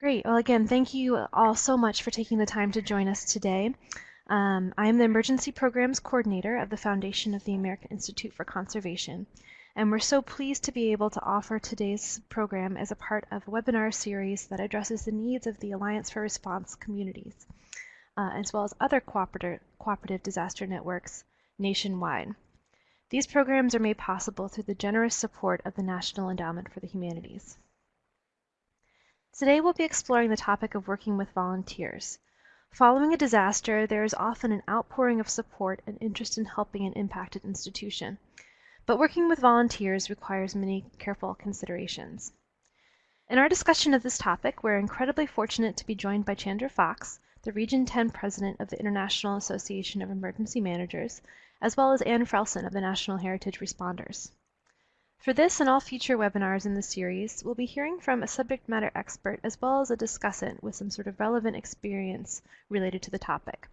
Great. Well, again, thank you all so much for taking the time to join us today. Um, I am the Emergency Programs Coordinator of the Foundation of the American Institute for Conservation, and we're so pleased to be able to offer today's program as a part of a webinar series that addresses the needs of the Alliance for Response communities, uh, as well as other cooperative, cooperative disaster networks nationwide. These programs are made possible through the generous support of the National Endowment for the Humanities. Today we'll be exploring the topic of working with volunteers. Following a disaster, there is often an outpouring of support and interest in helping an impacted institution. But working with volunteers requires many careful considerations. In our discussion of this topic, we're incredibly fortunate to be joined by Chandra Fox, the Region 10 President of the International Association of Emergency Managers, as well as Anne Frelson of the National Heritage Responders. For this and all future webinars in the series, we'll be hearing from a subject matter expert as well as a discussant with some sort of relevant experience related to the topic.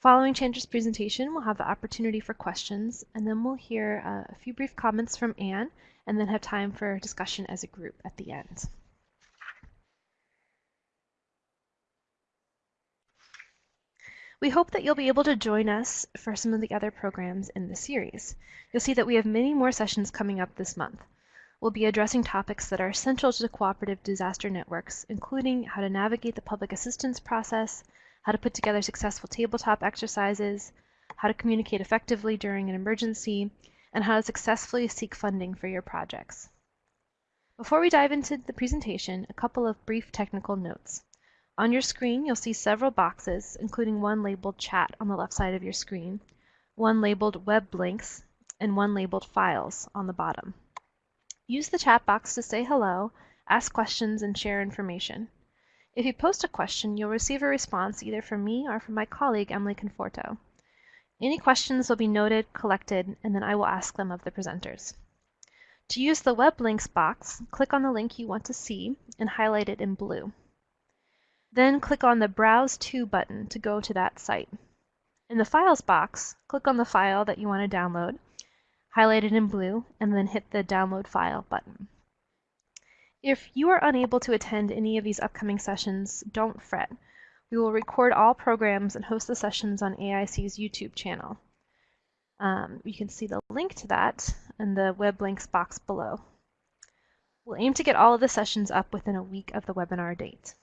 Following Chandra's presentation, we'll have the opportunity for questions, and then we'll hear uh, a few brief comments from Anne, and then have time for discussion as a group at the end. We hope that you'll be able to join us for some of the other programs in the series. You'll see that we have many more sessions coming up this month. We'll be addressing topics that are essential to cooperative disaster networks, including how to navigate the public assistance process, how to put together successful tabletop exercises, how to communicate effectively during an emergency, and how to successfully seek funding for your projects. Before we dive into the presentation, a couple of brief technical notes. On your screen, you'll see several boxes, including one labeled Chat on the left side of your screen, one labeled Web Links, and one labeled Files on the bottom. Use the chat box to say hello, ask questions, and share information. If you post a question, you'll receive a response either from me or from my colleague, Emily Conforto. Any questions will be noted, collected, and then I will ask them of the presenters. To use the web links box, click on the link you want to see and highlight it in blue. Then click on the Browse to button to go to that site. In the Files box, click on the file that you want to download, highlight it in blue, and then hit the Download File button. If you are unable to attend any of these upcoming sessions, don't fret. We will record all programs and host the sessions on AIC's YouTube channel. Um, you can see the link to that in the web links box below. We'll aim to get all of the sessions up within a week of the webinar date.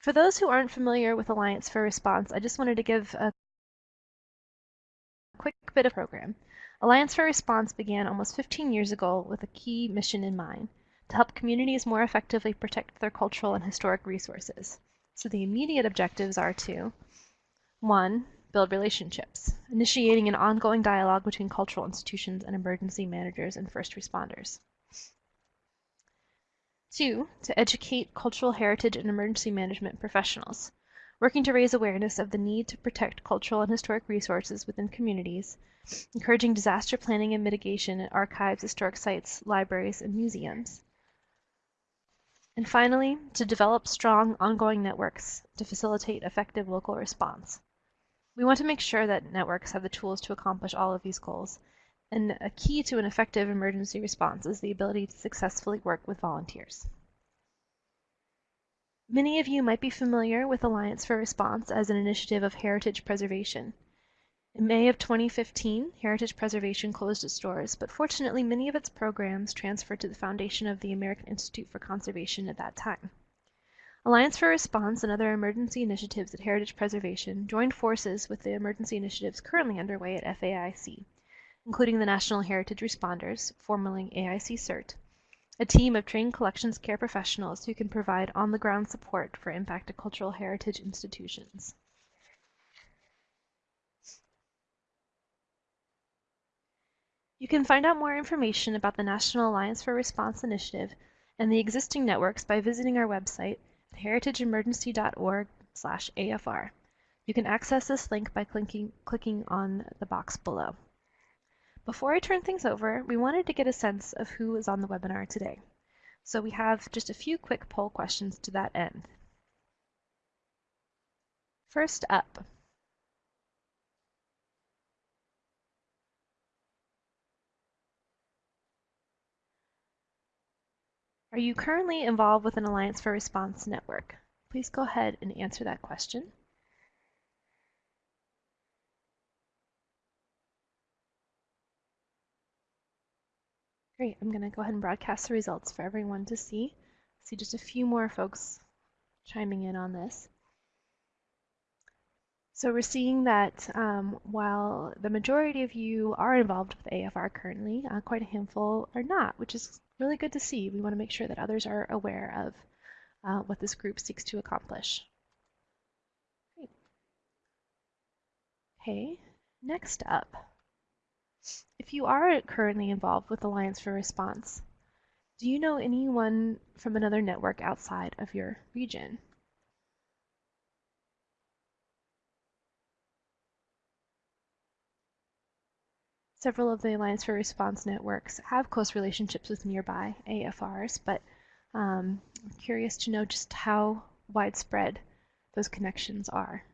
For those who aren't familiar with Alliance for Response, I just wanted to give a quick bit of program. Alliance for Response began almost 15 years ago with a key mission in mind to help communities more effectively protect their cultural and historic resources. So the immediate objectives are to 1. Build relationships, initiating an ongoing dialogue between cultural institutions and emergency managers and first responders. Two, to educate cultural heritage and emergency management professionals, working to raise awareness of the need to protect cultural and historic resources within communities, encouraging disaster planning and mitigation at archives, historic sites, libraries, and museums. And finally, to develop strong ongoing networks to facilitate effective local response. We want to make sure that networks have the tools to accomplish all of these goals and a key to an effective emergency response is the ability to successfully work with volunteers. Many of you might be familiar with Alliance for Response as an initiative of heritage preservation. In May of 2015, Heritage Preservation closed its doors, but fortunately many of its programs transferred to the foundation of the American Institute for Conservation at that time. Alliance for Response and other emergency initiatives at Heritage Preservation joined forces with the emergency initiatives currently underway at FAIC including the National Heritage Responders, formerly AIC CERT, a team of trained collections care professionals who can provide on-the-ground support for impacted cultural heritage institutions. You can find out more information about the National Alliance for Response Initiative and the existing networks by visiting our website at heritageemergency.org/afr. You can access this link by clicking, clicking on the box below. Before I turn things over, we wanted to get a sense of who is on the webinar today. So we have just a few quick poll questions to that end. First up, Are you currently involved with an Alliance for Response network? Please go ahead and answer that question. Great, I'm going to go ahead and broadcast the results for everyone to see. See just a few more folks chiming in on this. So we're seeing that um, while the majority of you are involved with AFR currently, uh, quite a handful are not, which is really good to see. We want to make sure that others are aware of uh, what this group seeks to accomplish. Great. Okay, next up. If you are currently involved with Alliance for Response, do you know anyone from another network outside of your region? Several of the Alliance for Response networks have close relationships with nearby AFRs, but um, I'm curious to know just how widespread those connections are.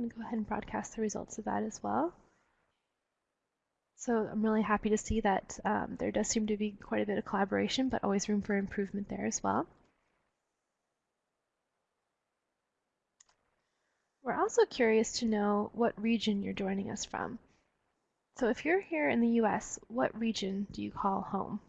Going to go ahead and broadcast the results of that as well. So I'm really happy to see that um, there does seem to be quite a bit of collaboration, but always room for improvement there as well. We're also curious to know what region you're joining us from. So if you're here in the US, what region do you call home?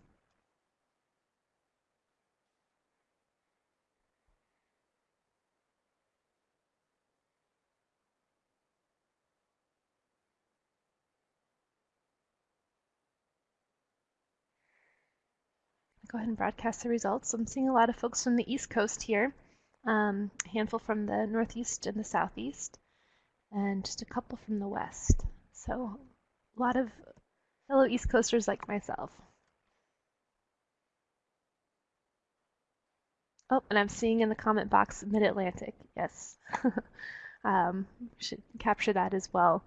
Go ahead and broadcast the results. I'm seeing a lot of folks from the East Coast here, um, a handful from the Northeast and the Southeast, and just a couple from the West. So a lot of fellow East Coasters like myself. Oh, and I'm seeing in the comment box Mid-Atlantic. Yes. um, should capture that as well.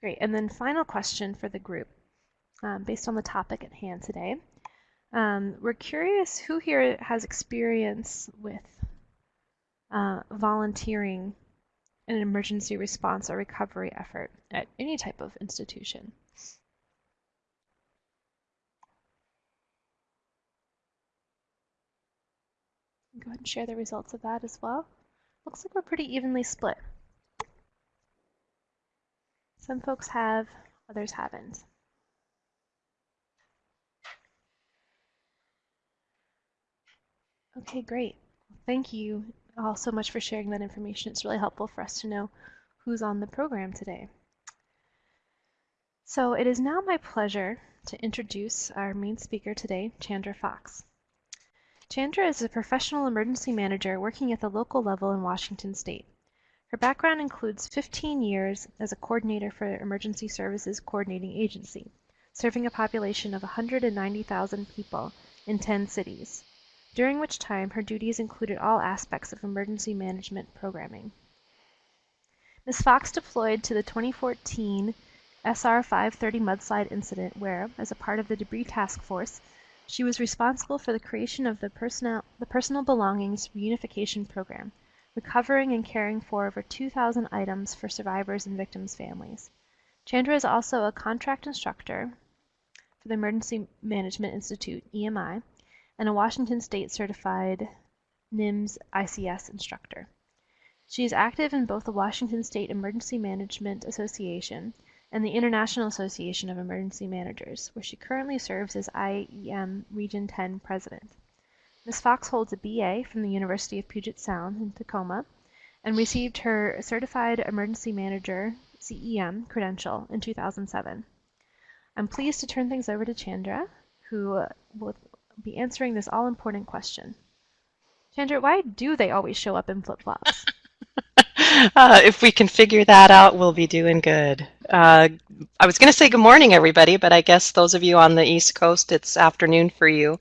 Great. And then final question for the group um, based on the topic at hand today. Um, we're curious who here has experience with uh, volunteering in an emergency response or recovery effort at any type of institution. Go ahead and share the results of that as well. Looks like we're pretty evenly split. Some folks have, others haven't. Okay, great. Thank you all so much for sharing that information. It's really helpful for us to know who's on the program today. So it is now my pleasure to introduce our main speaker today, Chandra Fox. Chandra is a professional emergency manager working at the local level in Washington state. Her background includes 15 years as a coordinator for Emergency Services Coordinating Agency, serving a population of 190,000 people in 10 cities during which time her duties included all aspects of emergency management programming. Ms. Fox deployed to the 2014 SR-530 mudslide incident where, as a part of the debris task force, she was responsible for the creation of the, personal, the personal belongings reunification program, recovering and caring for over 2,000 items for survivors and victims' families. Chandra is also a contract instructor for the Emergency Management Institute, EMI, and a Washington State certified NIMS ICS instructor. She is active in both the Washington State Emergency Management Association and the International Association of Emergency Managers, where she currently serves as IEM Region 10 President. Ms. Fox holds a BA from the University of Puget Sound in Tacoma and received her Certified Emergency Manager CEM credential in 2007. I'm pleased to turn things over to Chandra, who will be answering this all important question. Chandra, why do they always show up in flip flops? uh, if we can figure that out, we'll be doing good. Uh, I was going to say good morning, everybody, but I guess those of you on the East Coast, it's afternoon for you.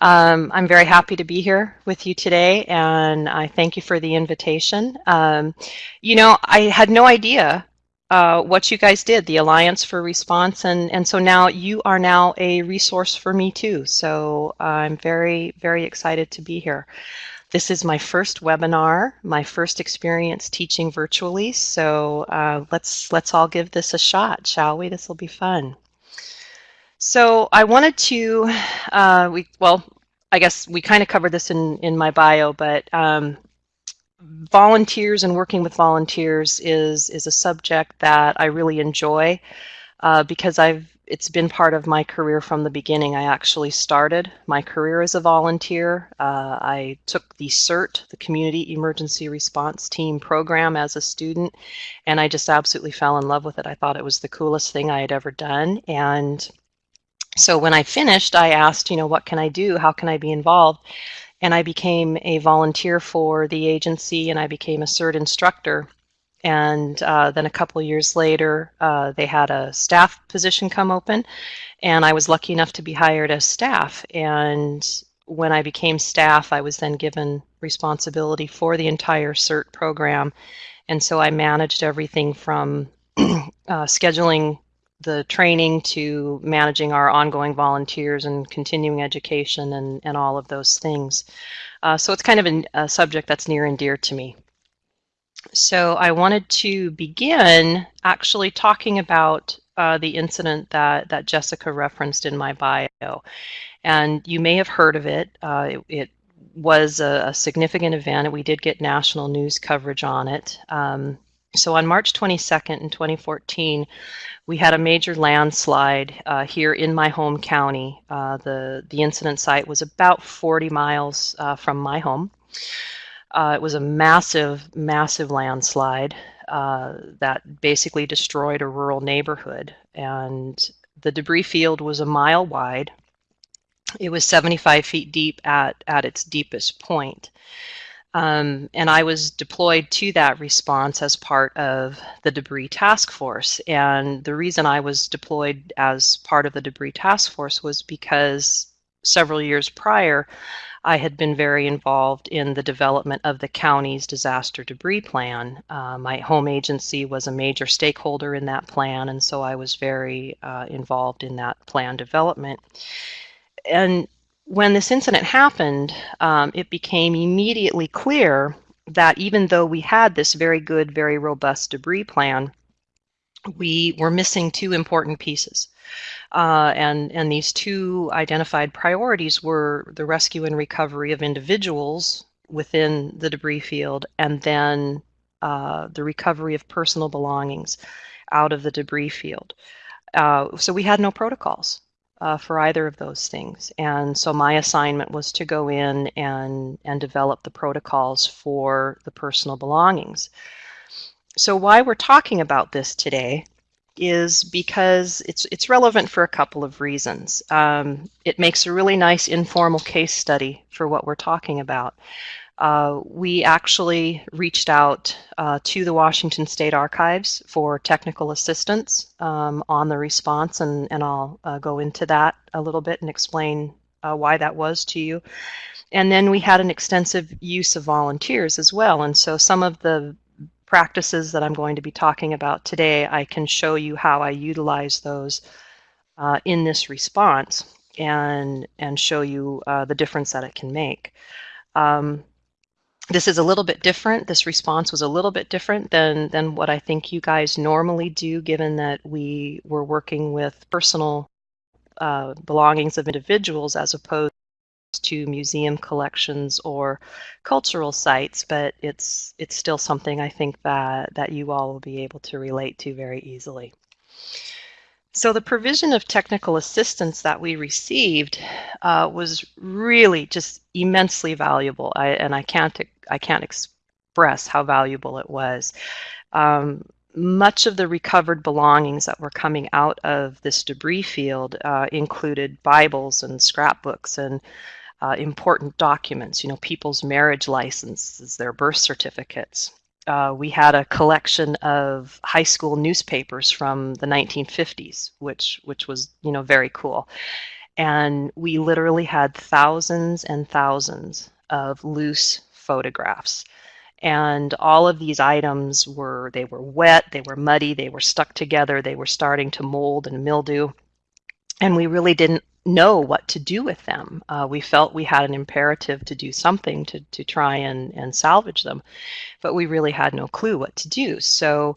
Um, I'm very happy to be here with you today, and I thank you for the invitation. Um, you know, I had no idea uh, what you guys did, the Alliance for Response, and, and so now you are now a resource for me too. So I'm very, very excited to be here. this is my first webinar, my first experience teaching virtually, so uh, let's, let's all give this a shot, shall we? This will be fun. So I wanted to, uh, we well, I guess we kind of covered this in, in my bio, but um, volunteers and working with volunteers is, is a subject that I really enjoy uh, because I've it's been part of my career from the beginning. I actually started my career as a volunteer. Uh, I took the CERT, the Community Emergency Response Team program as a student, and I just absolutely fell in love with it. I thought it was the coolest thing I had ever done. And so when I finished, I asked, you know, what can I do? How can I be involved? And I became a volunteer for the agency and I became a CERT instructor. And uh, then a couple years later, uh, they had a staff position come open, and I was lucky enough to be hired as staff. And when I became staff, I was then given responsibility for the entire CERT program. And so I managed everything from uh, scheduling the training to managing our ongoing volunteers and continuing education and, and all of those things. Uh, so it's kind of an, a subject that's near and dear to me. So I wanted to begin actually talking about uh, the incident that, that Jessica referenced in my bio. And you may have heard of it. Uh, it, it, was a, a, significant event, and we did get national news coverage on it. Um, so on March 22nd in 2014, we had a major landslide uh, here in my home county. Uh, the, the incident site was about 40 miles uh, from my home. Uh, it was a massive, massive landslide uh, that basically destroyed a rural neighborhood. And the debris field was a mile wide. It was 75 feet deep at, at its deepest point. Um, and I was deployed to that response as part of the debris task force. And the reason I was deployed as part of the debris task force was because several years prior, I had been very involved in the development of the county's disaster debris plan. Uh, my home agency was a major stakeholder in that plan, and so I was very uh, involved in that plan development. And when this incident happened, um, it became immediately clear that even though we had this very good, very robust debris plan, we were missing two important pieces. Uh, and, and these two identified priorities were the rescue and recovery of individuals within the debris field and then uh, the recovery of personal belongings out of the debris field. Uh, so we had no protocols uh, for either of those things. And so my assignment was to go in and, and develop the protocols for the personal belongings. So why we're talking about this today is because it's it's relevant for a couple of reasons. Um, it makes a really nice informal case study for what we're talking about. Uh, we actually reached out uh, to the Washington State Archives for technical assistance um, on the response, and, and I'll uh, go into that a little bit and explain uh, why that was to you. And then we had an extensive use of volunteers as well, and so some of the practices that I'm going to be talking about today, I can show you how I utilize those uh, in this response and, and show you the difference that it can make. Um, this is a little bit different. This response was a little bit different than, than what I think you guys normally do, given that we were working with personal uh, belongings of individuals as opposed to museum collections or cultural sites, but it's it's still something I think that that you all will be able to relate to very easily. So the provision of technical assistance that we received uh, was really just immensely valuable, I, and I can't I can't express how valuable it was. Um, much of the recovered belongings that were coming out of this debris field uh, included Bibles and scrapbooks and uh, important documents, you know, people's marriage licenses, their birth certificates. Uh, we had a collection of high school newspapers from the 1950s, which which was you know very cool, and we literally had thousands and thousands of loose photographs. And all of these items were they were wet they were muddy they were stuck together they were starting to mold and mildew. And we really didn't know what to do with them. Uh, we felt we had an imperative to do something to, to try and, and salvage them, but we really had no clue what to do. So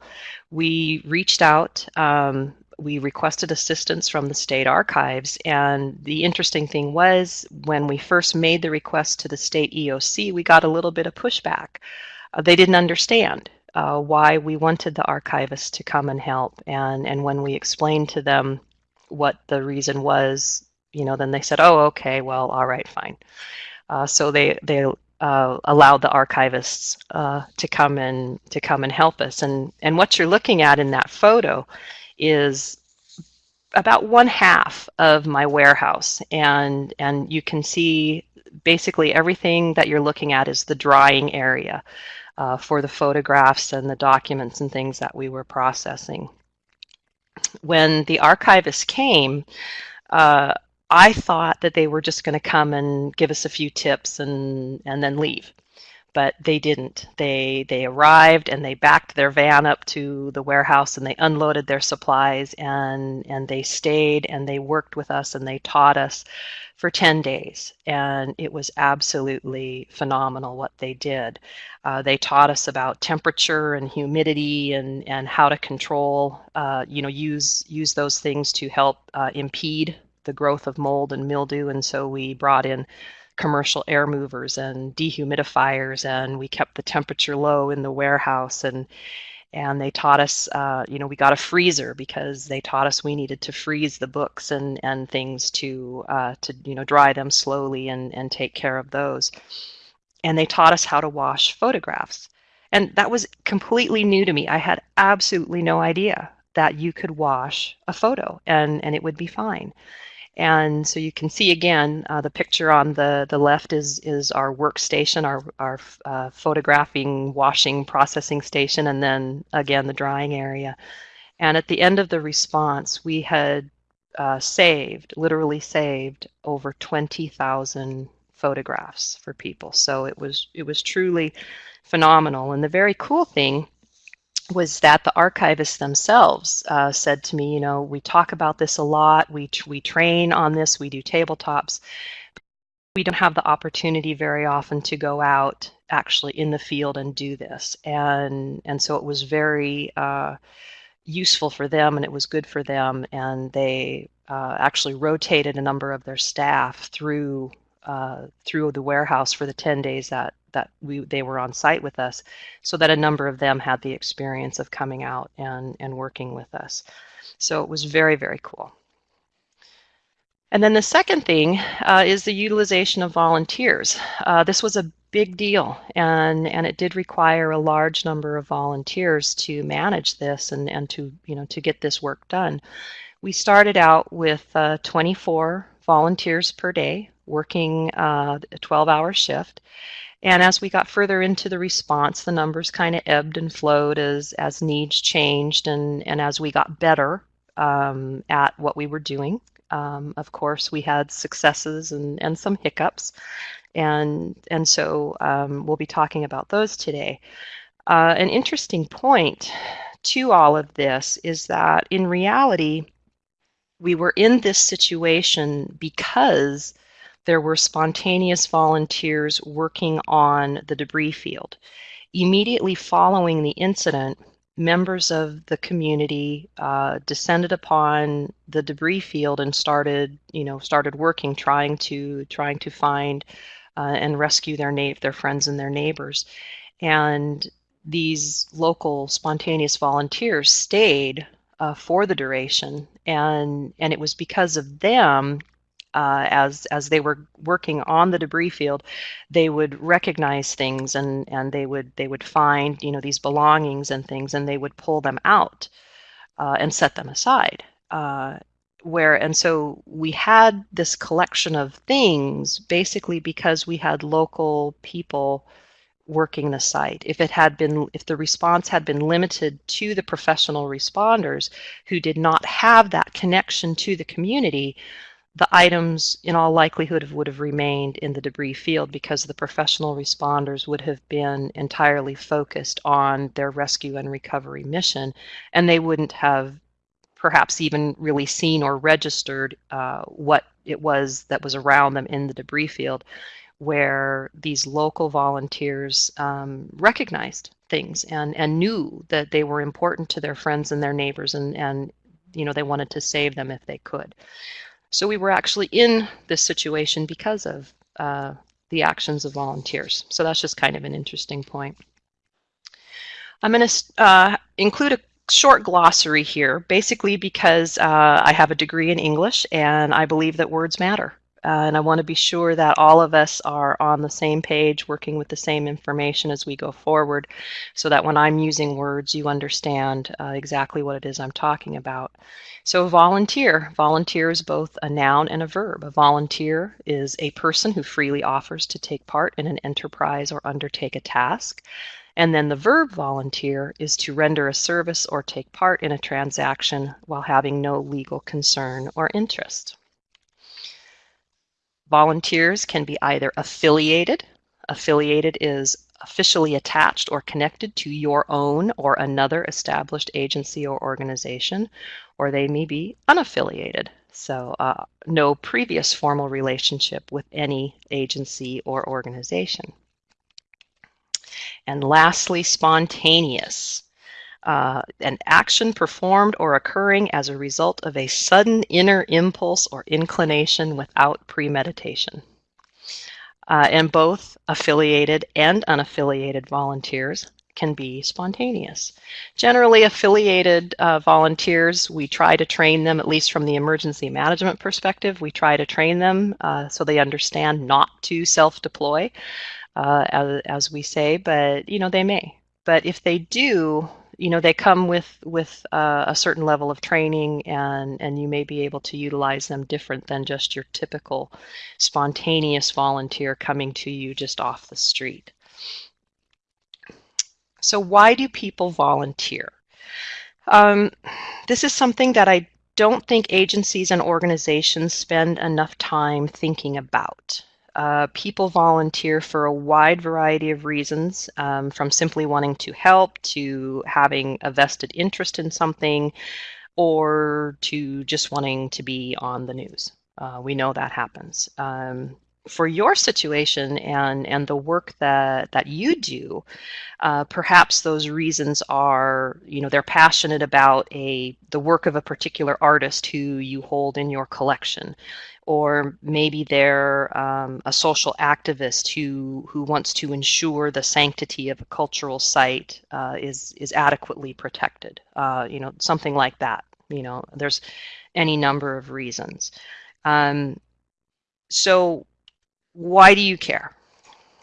we reached out. Um, we requested assistance from the state archives, and the interesting thing was when we first made the request to the state EOC, we got a little bit of pushback. Uh, they didn't understand uh, why we wanted the archivists to come and help, and and when we explained to them what the reason was, you know, then they said, "Oh, okay, well, all right, fine." Uh, so they they uh, allowed the archivists uh, to come and to come and help us. And and what you're looking at in that photo is about one half of my warehouse, and and you can see basically everything that you're looking at is the drying area uh, for the photographs and the documents and things that we were processing. When the archivist came, uh, I thought that they were just going to come and give us a few tips and and then leave. But they didn't. They they arrived and they backed their van up to the warehouse and they unloaded their supplies and and they stayed and they worked with us and they taught us for 10 days and it was absolutely phenomenal what they did. Uh, they taught us about temperature and humidity and, and how to control, uh, you know, use use those things to help uh, impede the growth of mold and mildew. And so we brought in commercial air movers and dehumidifiers, and we kept the temperature low in the warehouse. And and they taught us, uh, you know, we got a freezer because they taught us we needed to freeze the books and and things to uh, to you know dry them slowly and and take care of those. And they taught us how to wash photographs. And that was completely new to me. I had absolutely no idea that you could wash a photo and, and it would be fine. And so you can see again, uh, the picture on the, the left is, is our workstation, our, our uh, photographing, washing, processing station, and then again the drying area. And at the end of the response, we had uh, saved, literally saved, over 20,000 photographs for people. So it was it was truly phenomenal. And the very cool thing was that the archivists themselves uh, said to me, you know, we talk about this a lot, we, we train on this, we do tabletops. We don't have the opportunity very often to go out actually in the field and do this. And, and so it was very uh, useful for them and it was good for them. And they uh, actually rotated a number of their staff through uh, through the warehouse for the 10 days that that we they were on site with us so that a number of them had the experience of coming out and and working with us. So it was very very cool. And then the second thing uh, is the utilization of volunteers. Uh, this was a big deal and and it did require a large number of volunteers to manage this and and to you know to get this work done. We started out with uh, 24 volunteers per day working uh, a 12 hour shift. And as we got further into the response, the numbers kind of ebbed and flowed as, as needs changed and, and as we got better um, at what we were doing. Um, of course, we had successes and, and some hiccups. And, and so um, we'll be talking about those today. Uh, an interesting point to all of this is that in reality, we were in this situation because there were spontaneous volunteers working on the debris field. Immediately following the incident, members of the community uh, descended upon the debris field and started, you know, started working, trying to trying to find uh, and rescue their na- their friends and their neighbors. And these local spontaneous volunteers stayed uh, for the duration, and and it was because of them uh, as as they were working on the debris field, they would recognize things and and they would they would find you know these belongings and things and they would pull them out uh, and set them aside. Uh, where and so we had this collection of things basically because we had local people working the site. If it had been, if the response had been limited to the professional responders who did not have that connection to the community, the items in all likelihood would have remained in the debris field because the professional responders would have been entirely focused on their rescue and recovery mission and they wouldn't have perhaps even really seen or registered uh, what it was that was around them in the debris field, where these local volunteers um, recognized things and, and knew that they were important to their friends and their neighbors and, and you know they wanted to save them if they could. So we were actually in this situation because of uh, the actions of volunteers. So that's just kind of an interesting point. I'm going to uh, include a short glossary here, basically because uh, I have a degree in English and I believe that words matter. Uh, and I want to be sure that all of us are on the same page, working with the same information as we go forward, so that when I'm using words, you understand uh, exactly what it is I'm talking about. So volunteer. Volunteer is both a noun and a verb. A volunteer is a person who freely offers to take part in an enterprise or undertake a task. And then the verb volunteer is to render a service or take part in a transaction while having no legal concern or interest. Volunteers can be either affiliated. Affiliated is officially attached or connected to your own or another established agency or organization, or they may be unaffiliated. So uh, no previous formal relationship with any agency or organization. And lastly, spontaneous. Uh, an action performed or occurring as a result of a sudden inner impulse or inclination without premeditation. Uh, and both affiliated and unaffiliated volunteers can be spontaneous. Generally, affiliated uh, volunteers, we try to train them, at least from the emergency management perspective, we try to train them uh, so they understand not to self-deploy uh, as, as we say, but you know they may. But if they do, you know they come with with uh, a certain level of training, and and you may be able to utilize them different than just your typical spontaneous volunteer coming to you just off the street. So why do people volunteer? Um, this is something that I don't think agencies and organizations spend enough time thinking about. Uh, people volunteer for a wide variety of reasons, um, from simply wanting to help to having a vested interest in something or to just wanting to be on the news. Uh, we know that happens. Um, for your situation and and the work that that you do uh, perhaps those reasons are you know they're passionate about a the work of a particular artist who you hold in your collection or maybe they're um, a social activist who who wants to ensure the sanctity of a cultural site uh, is is adequately protected. Uh, you know, something like that. You know, there's any number of reasons. Um, so, why do you care?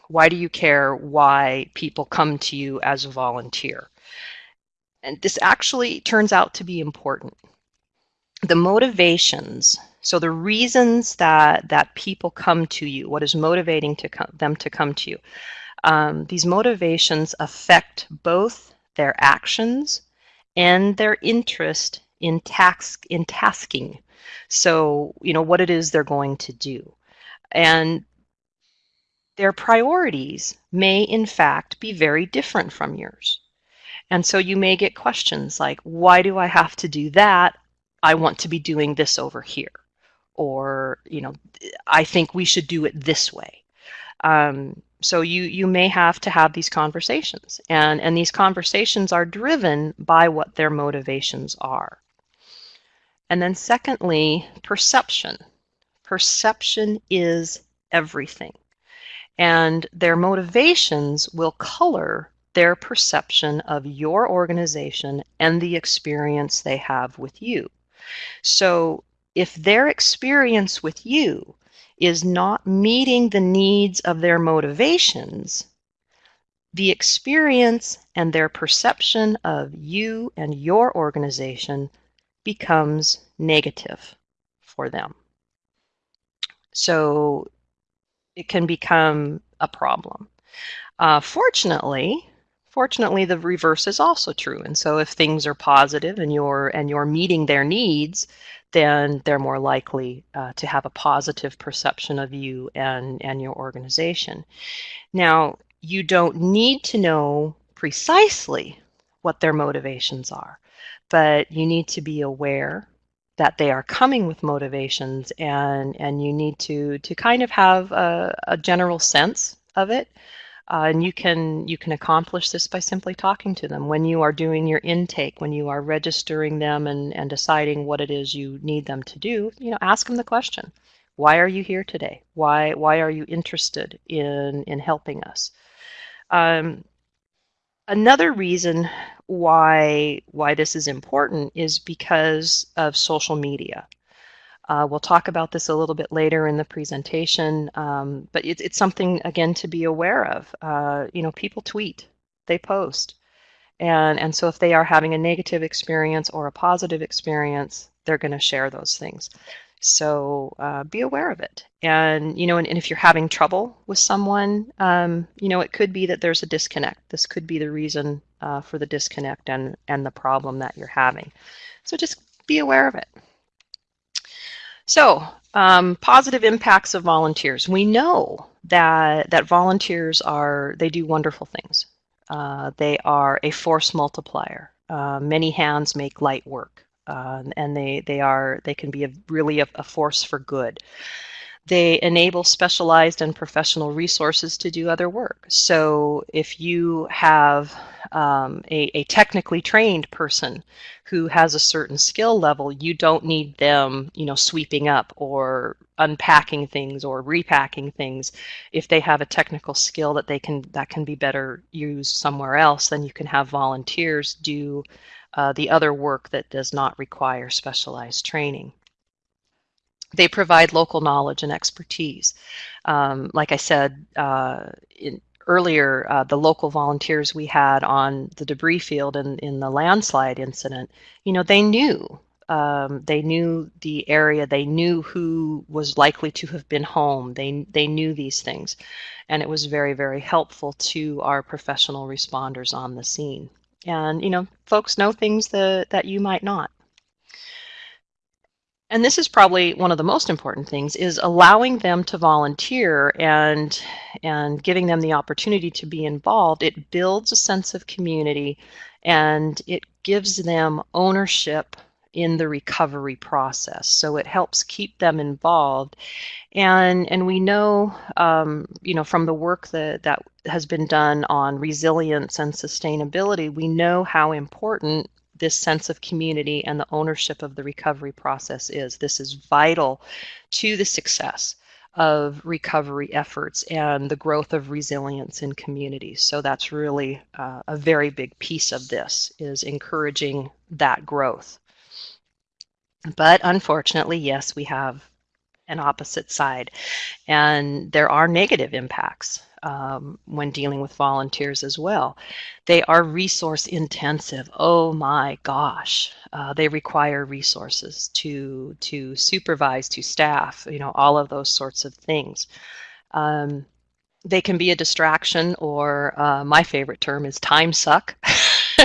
Why do you care why people come to you as a volunteer? And this actually turns out to be important. The motivations so the reasons that that people come to you, what is motivating to come, them to come to you, um, these motivations affect both their actions and their interest in task in tasking. So you know what it is they're going to do, and their priorities may in fact be very different from yours. And so you may get questions like, why do I have to do that? I want to be doing this over here or you know i think we should do it this way. Um, so you you may have to have these conversations and and these conversations are driven by what their motivations are. And then secondly perception. Perception is everything and their motivations will color their perception of your organization and the experience they have with you. So if their experience with you is not meeting the needs of their motivations, the experience and their perception of you and your organization becomes negative for them. So it can become a problem. Uh, fortunately, fortunately, the reverse is also true. And so if things are positive and you're and you're meeting their needs, then they're more likely uh, to have a positive perception of you and, and your organization. Now, you don't need to know precisely what their motivations are. But you need to be aware that they are coming with motivations and, and you need to, to kind of have a, a general sense of it. Uh, and you can you can accomplish this by simply talking to them when you are doing your intake, when you are registering them and, and deciding what it is you need them to do. You know, ask them the question: Why are you here today? Why why are you interested in in helping us? Um, another reason why why this is important is because of social media. Uh, we'll talk about this a little bit later in the presentation, um, but it, it's something again to be aware of. Uh, you know, people tweet, they post, and and so if they are having a negative experience or a positive experience, they're going to share those things. So uh, be aware of it. And, you know, and, and, if you're having trouble with someone, um, you know, it could be that there's a disconnect. This could be the reason uh, for the disconnect and, and the problem that you're having. So just be aware of it. So um, positive impacts of volunteers. We know that, that volunteers are, they do wonderful things. Uh, they are a force multiplier. Uh, many hands make light work um, and they they are they can be a, really a, a force for good. They enable specialized and professional resources to do other work. So if you have um, a, a, technically trained person who has a certain skill level, you don't need them, you know, sweeping up or unpacking things or repacking things. If they have a technical skill that they can that can be better used somewhere else, then you can have volunteers do uh, the other work that does not require specialized training. They provide local knowledge and expertise. Um, like I said uh, in, earlier, uh, the local volunteers we had on the debris field in, in the landslide incident, you know, they knew um, they knew the area. They knew who was likely to have been home. They they knew these things, and it was very very helpful to our professional responders on the scene. And, you know, folks know things that, that you might not. And this is probably one of the most important things is allowing them to volunteer and and giving them the opportunity to be involved. It builds a sense of community and it gives them ownership in the recovery process. So it helps keep them involved. And, and we know, um, you know, from the work that, that has been done on resilience and sustainability, we know how important this sense of community and the ownership of the recovery process is. This is vital to the success of recovery efforts and the growth of resilience in communities. So that's really uh, a very big piece of this is encouraging that growth. But unfortunately, yes, we have an opposite side. And there are negative impacts um, when dealing with volunteers as well. They are resource intensive. Oh my gosh. Uh, they require resources to, to supervise, to staff, you know, all of those sorts of things. Um, they can be a distraction or uh, my favorite term is time suck.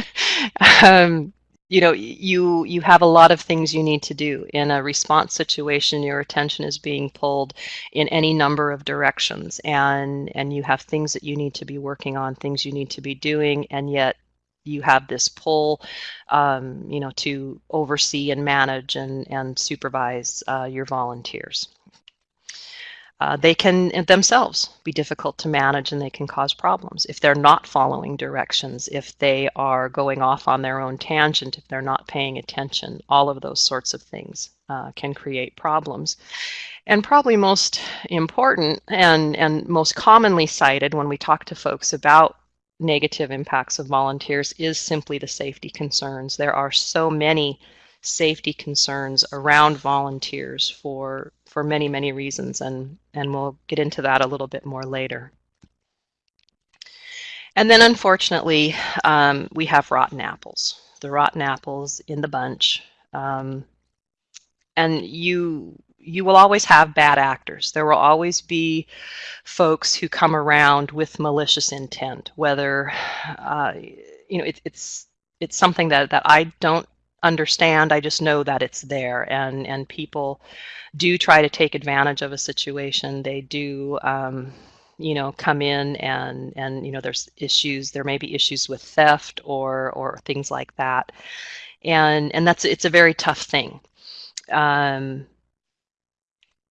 um, you know you you have a lot of things you need to do in a response situation. Your attention is being pulled in any number of directions and and you have things that you need to be working on things you need to be doing and yet you have this pull um, you know to oversee and manage and and supervise uh, your volunteers uh, they can themselves be difficult to manage and they can cause problems if they're not following directions, if they are going off on their own tangent, if they're not paying attention. All of those sorts of things uh, can create problems. And probably most important and, and most commonly cited when we talk to folks about negative impacts of volunteers is simply the safety concerns. There are so many safety concerns around volunteers for for many many reasons and and we'll get into that a little bit more later. And then unfortunately um, we have rotten apples the rotten apples in the bunch. Um, and you you will always have bad actors. There will always be folks who come around with malicious intent whether uh, you know it, it's it's something that that I don't understand. I just know that it's there, and and people do try to take advantage of a situation. They do. Um, you know come in and and you know there's issues there may be issues with theft or or things like that and and that's it's a very tough thing um,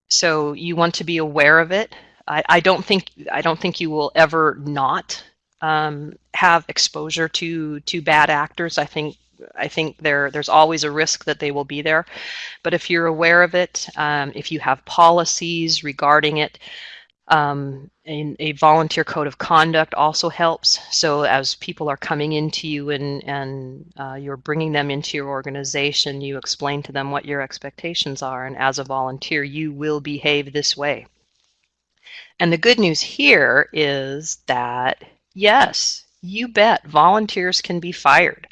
so you want to be aware of it I, I don't think I don't think you will ever not um, have exposure to to bad actors I think I think there there's always a risk that they will be there but if you're aware of it um, if you have policies regarding it um, a, volunteer code of conduct also helps. So as people are coming into you and, and uh, you're bringing them into your organization, you explain to them what your expectations are. And as a volunteer, you will behave this way. And the good news here is that, yes, you bet volunteers can be fired.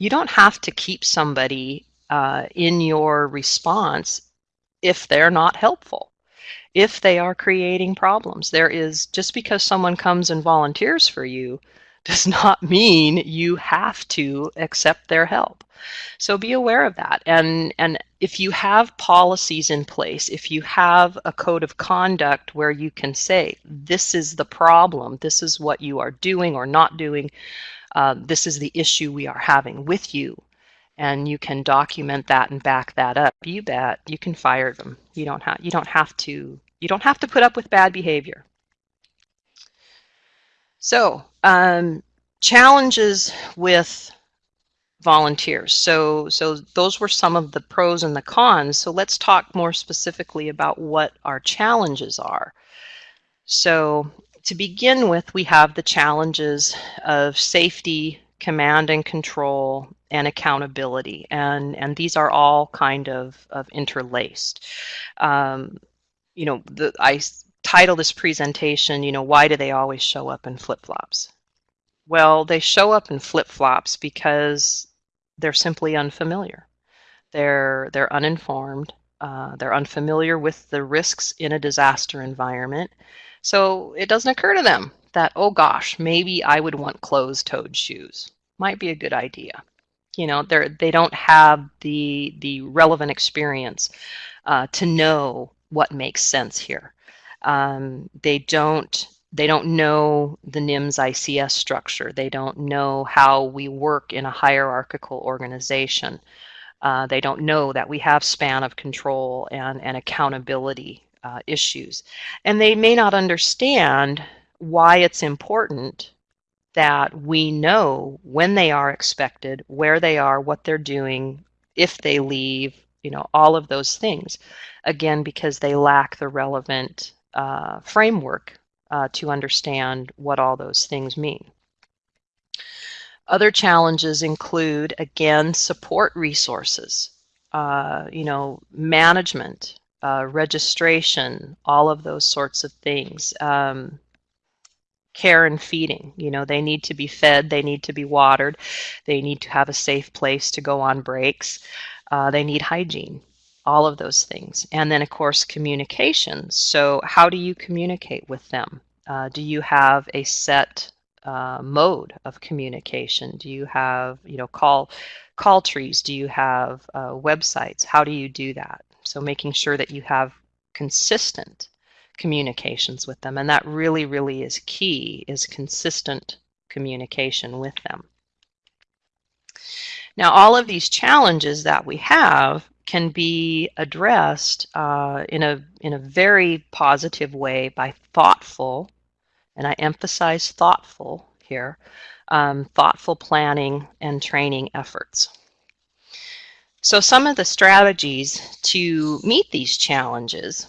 You don't have to keep somebody uh, in your response if they're not helpful if they are creating problems. There is just because someone comes and volunteers for you does not mean you have to accept their help. So be aware of that. And and if you have policies in place, if you have a code of conduct where you can say this is the problem, this is what you are doing or not doing, uh, this is the issue we are having with you, and you can document that and back that up, you bet you can fire them. You don't have you don't have to you don't have to put up with bad behavior. So um, challenges with volunteers. So so those were some of the pros and the cons. So let's talk more specifically about what our challenges are. So to begin with, we have the challenges of safety, command and control, and accountability. And, and these are all kind of, of interlaced. Um, you know, the, I title this presentation, you know, why do they always show up in flip-flops? Well, they show up in flip-flops because they're simply unfamiliar. They're, they're uninformed. Uh, they're unfamiliar with the risks in a disaster environment. So it doesn't occur to them that, oh gosh, maybe I would want closed-toed shoes. Might be a good idea. You know they're they don't have the the relevant experience uh, to know what makes sense here. Um, they don't they don't know the NIMS ICS structure. They don't know how we work in a hierarchical organization. Uh, they don't know that we have span of control and, and accountability uh, issues and they may not understand why it's important that we know when they are expected, where they are, what they're doing, if they leave, you know, all of those things. Again, because they lack the relevant uh, framework uh, to understand what all those things mean. Other challenges include, again, support resources, uh, you know, management, uh, registration, all of those sorts of things. Um, care and feeding. You know, they need to be fed, they need to be watered, they need to have a safe place to go on breaks, uh, they need hygiene, all of those things. And then, of course, communication. So, how do you communicate with them? Uh, do you have a set uh, mode of communication? Do you have, you know, call call trees? Do you have uh, websites? How do you do that? So, making sure that you have consistent communications with them. And that really, really is key, is consistent communication with them. Now, all of these challenges that we have can be addressed uh, in, a, in a very positive way by thoughtful, and I emphasize thoughtful here, um, thoughtful planning and training efforts. So some of the strategies to meet these challenges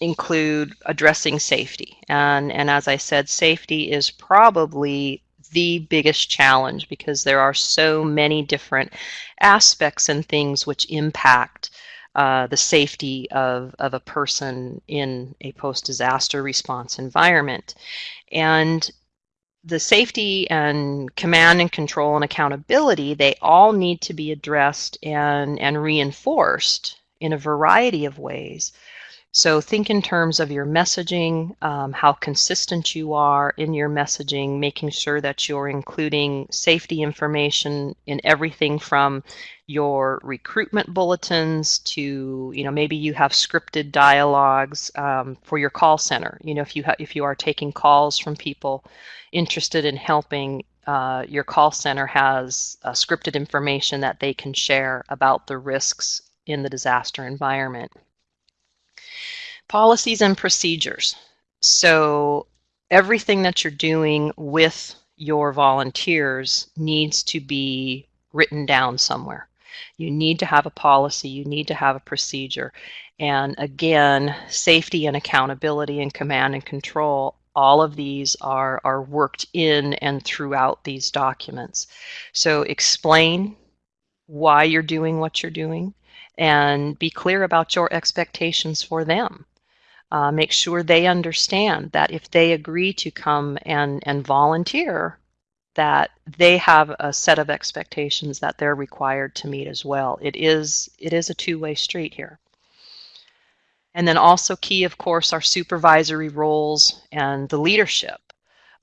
include addressing safety. And, and as I said, safety is probably the biggest challenge because there are so many different aspects and things which impact uh, the safety of, of a person in a post-disaster response environment. And the safety and command and control and accountability, they all need to be addressed and, and reinforced in a variety of ways So think in terms of your messaging, um, how consistent you are in your messaging, making sure that you're including safety information in everything from your recruitment bulletins to, you know, maybe you have scripted dialogues um, for your call center. You know, if you if you are taking calls from people interested in helping, uh, your call center has uh, scripted information that they can share about the risks in the disaster environment. Policies and procedures. So everything that you're doing with your volunteers needs to be written down somewhere. You need to have a policy, you need to have a procedure. And again, safety and accountability and command and control, all of these are, are worked in and throughout these documents. So explain why you're doing what you're doing and be clear about your expectations for them. Uh, make sure they understand that if they agree to come and, and volunteer, that they have a set of expectations that they're required to meet as well. It is, it is a two-way street here. And then also key, of course, are supervisory roles and the leadership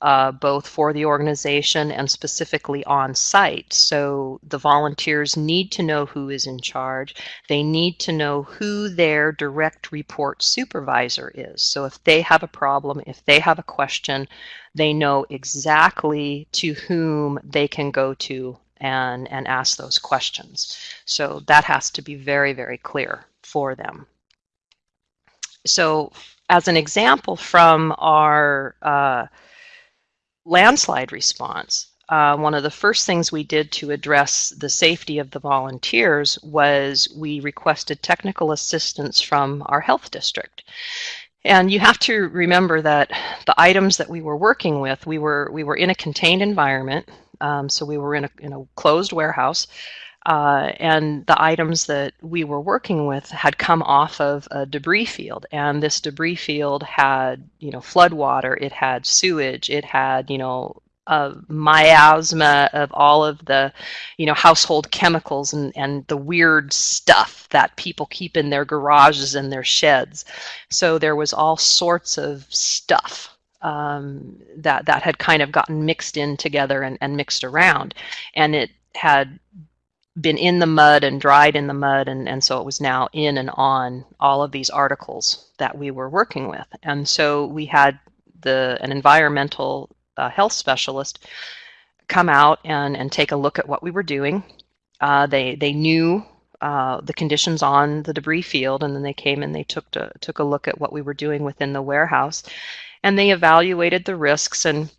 uh, both for the organization and specifically on site. So the volunteers need to know who is in charge. They need to know who their direct report supervisor is. So if they have a problem, if they have a question, they know exactly to whom they can go to and, and ask those questions. So that has to be very, very clear for them. So as an example from our uh, landslide response, uh, one of the first things we did to address the safety of the volunteers was we requested technical assistance from our health district. And you have to remember that the items that we were working with, we were we were in a contained environment, um, so we were in a, in a closed warehouse. Uh, and the items that we were working with had come off of a debris field. And this debris field had you know flood water it had sewage it had you know a miasma of all of the you know household chemicals and, and the weird stuff that people keep in their garages and their sheds. So there was all sorts of stuff um, that that had kind of gotten mixed in together and, and mixed around. And it had been in the mud and dried in the mud and, and so it was now in and on all of these articles that we were working with. And so we had the an environmental uh, health specialist come out and, and take a look at what we were doing. Uh, they they knew uh, the conditions on the debris field and then they came and they took to, took a look at what we were doing within the warehouse. And they evaluated the risks and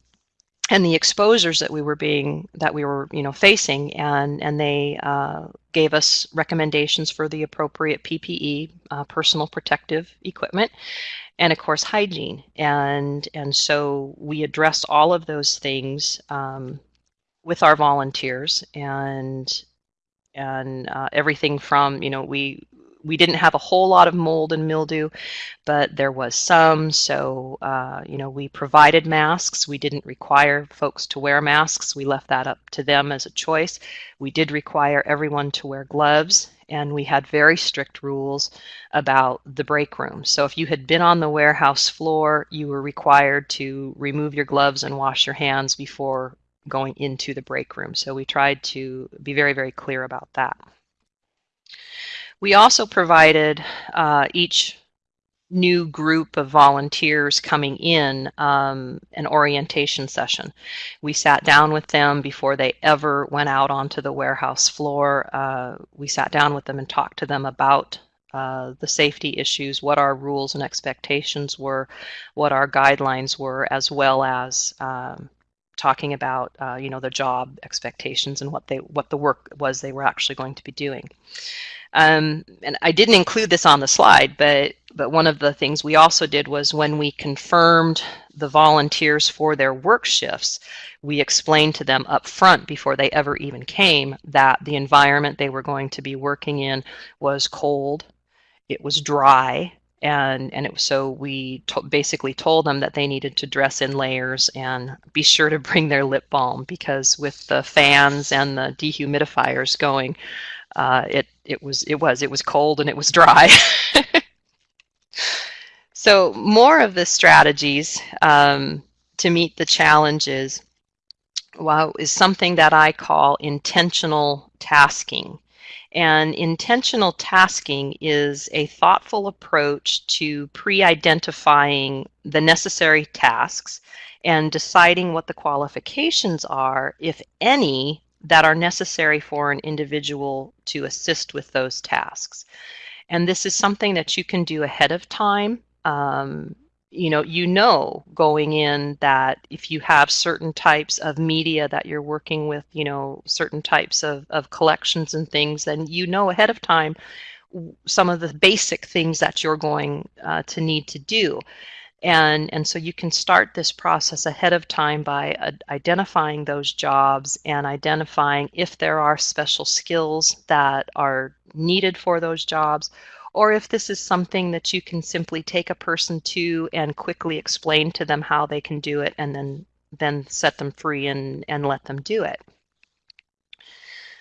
and the exposures that we were being that we were you know facing and and they uh, gave us recommendations for the appropriate PPE uh, personal protective equipment and of course hygiene. And and so we addressed all of those things um, with our volunteers and and uh, everything from you know we we didn't have a whole lot of mold and mildew, but there was some. So, uh, you know, we provided masks. We didn't require folks to wear masks. We left that up to them as a choice. We did require everyone to wear gloves, and we had very strict rules about the break room. So if you had been on the warehouse floor, you were required to remove your gloves and wash your hands before going into the break room. So we tried to be very, very clear about that. We also provided uh, each new group of volunteers coming in um, an orientation session. We sat down with them before they ever went out onto the warehouse floor. Uh, we sat down with them and talked to them about uh, the safety issues, what our rules and expectations were, what our guidelines were, as well as um, talking about uh, you know the job expectations and what they what the work was they were actually going to be doing. Um, and I didn't include this on the slide, but but one of the things we also did was when we confirmed the volunteers for their work shifts, we explained to them up front before they ever even came that the environment they were going to be working in was cold, it was dry, and and it so we basically told them that they needed to dress in layers and be sure to bring their lip balm because with the fans and the dehumidifiers going uh, it it was it was it was cold and it was dry. So more of the strategies um, to meet the challenges well, is something that I call intentional tasking. And intentional tasking is a thoughtful approach to pre-identifying the necessary tasks and deciding what the qualifications are, if any, that are necessary for an individual to assist with those tasks. And this is something that you can do ahead of time. Um, you know, you know going in that if you have certain types of media that you're working with, you know, certain types of, of collections and things, then you know ahead of time some of the basic things that you're going uh, to need to do. And, and so you can start this process ahead of time by uh, identifying those jobs and identifying if there are special skills that are needed for those jobs or if this is something that you can simply take a person to and quickly explain to them how they can do it and then then set them free and, and let them do it.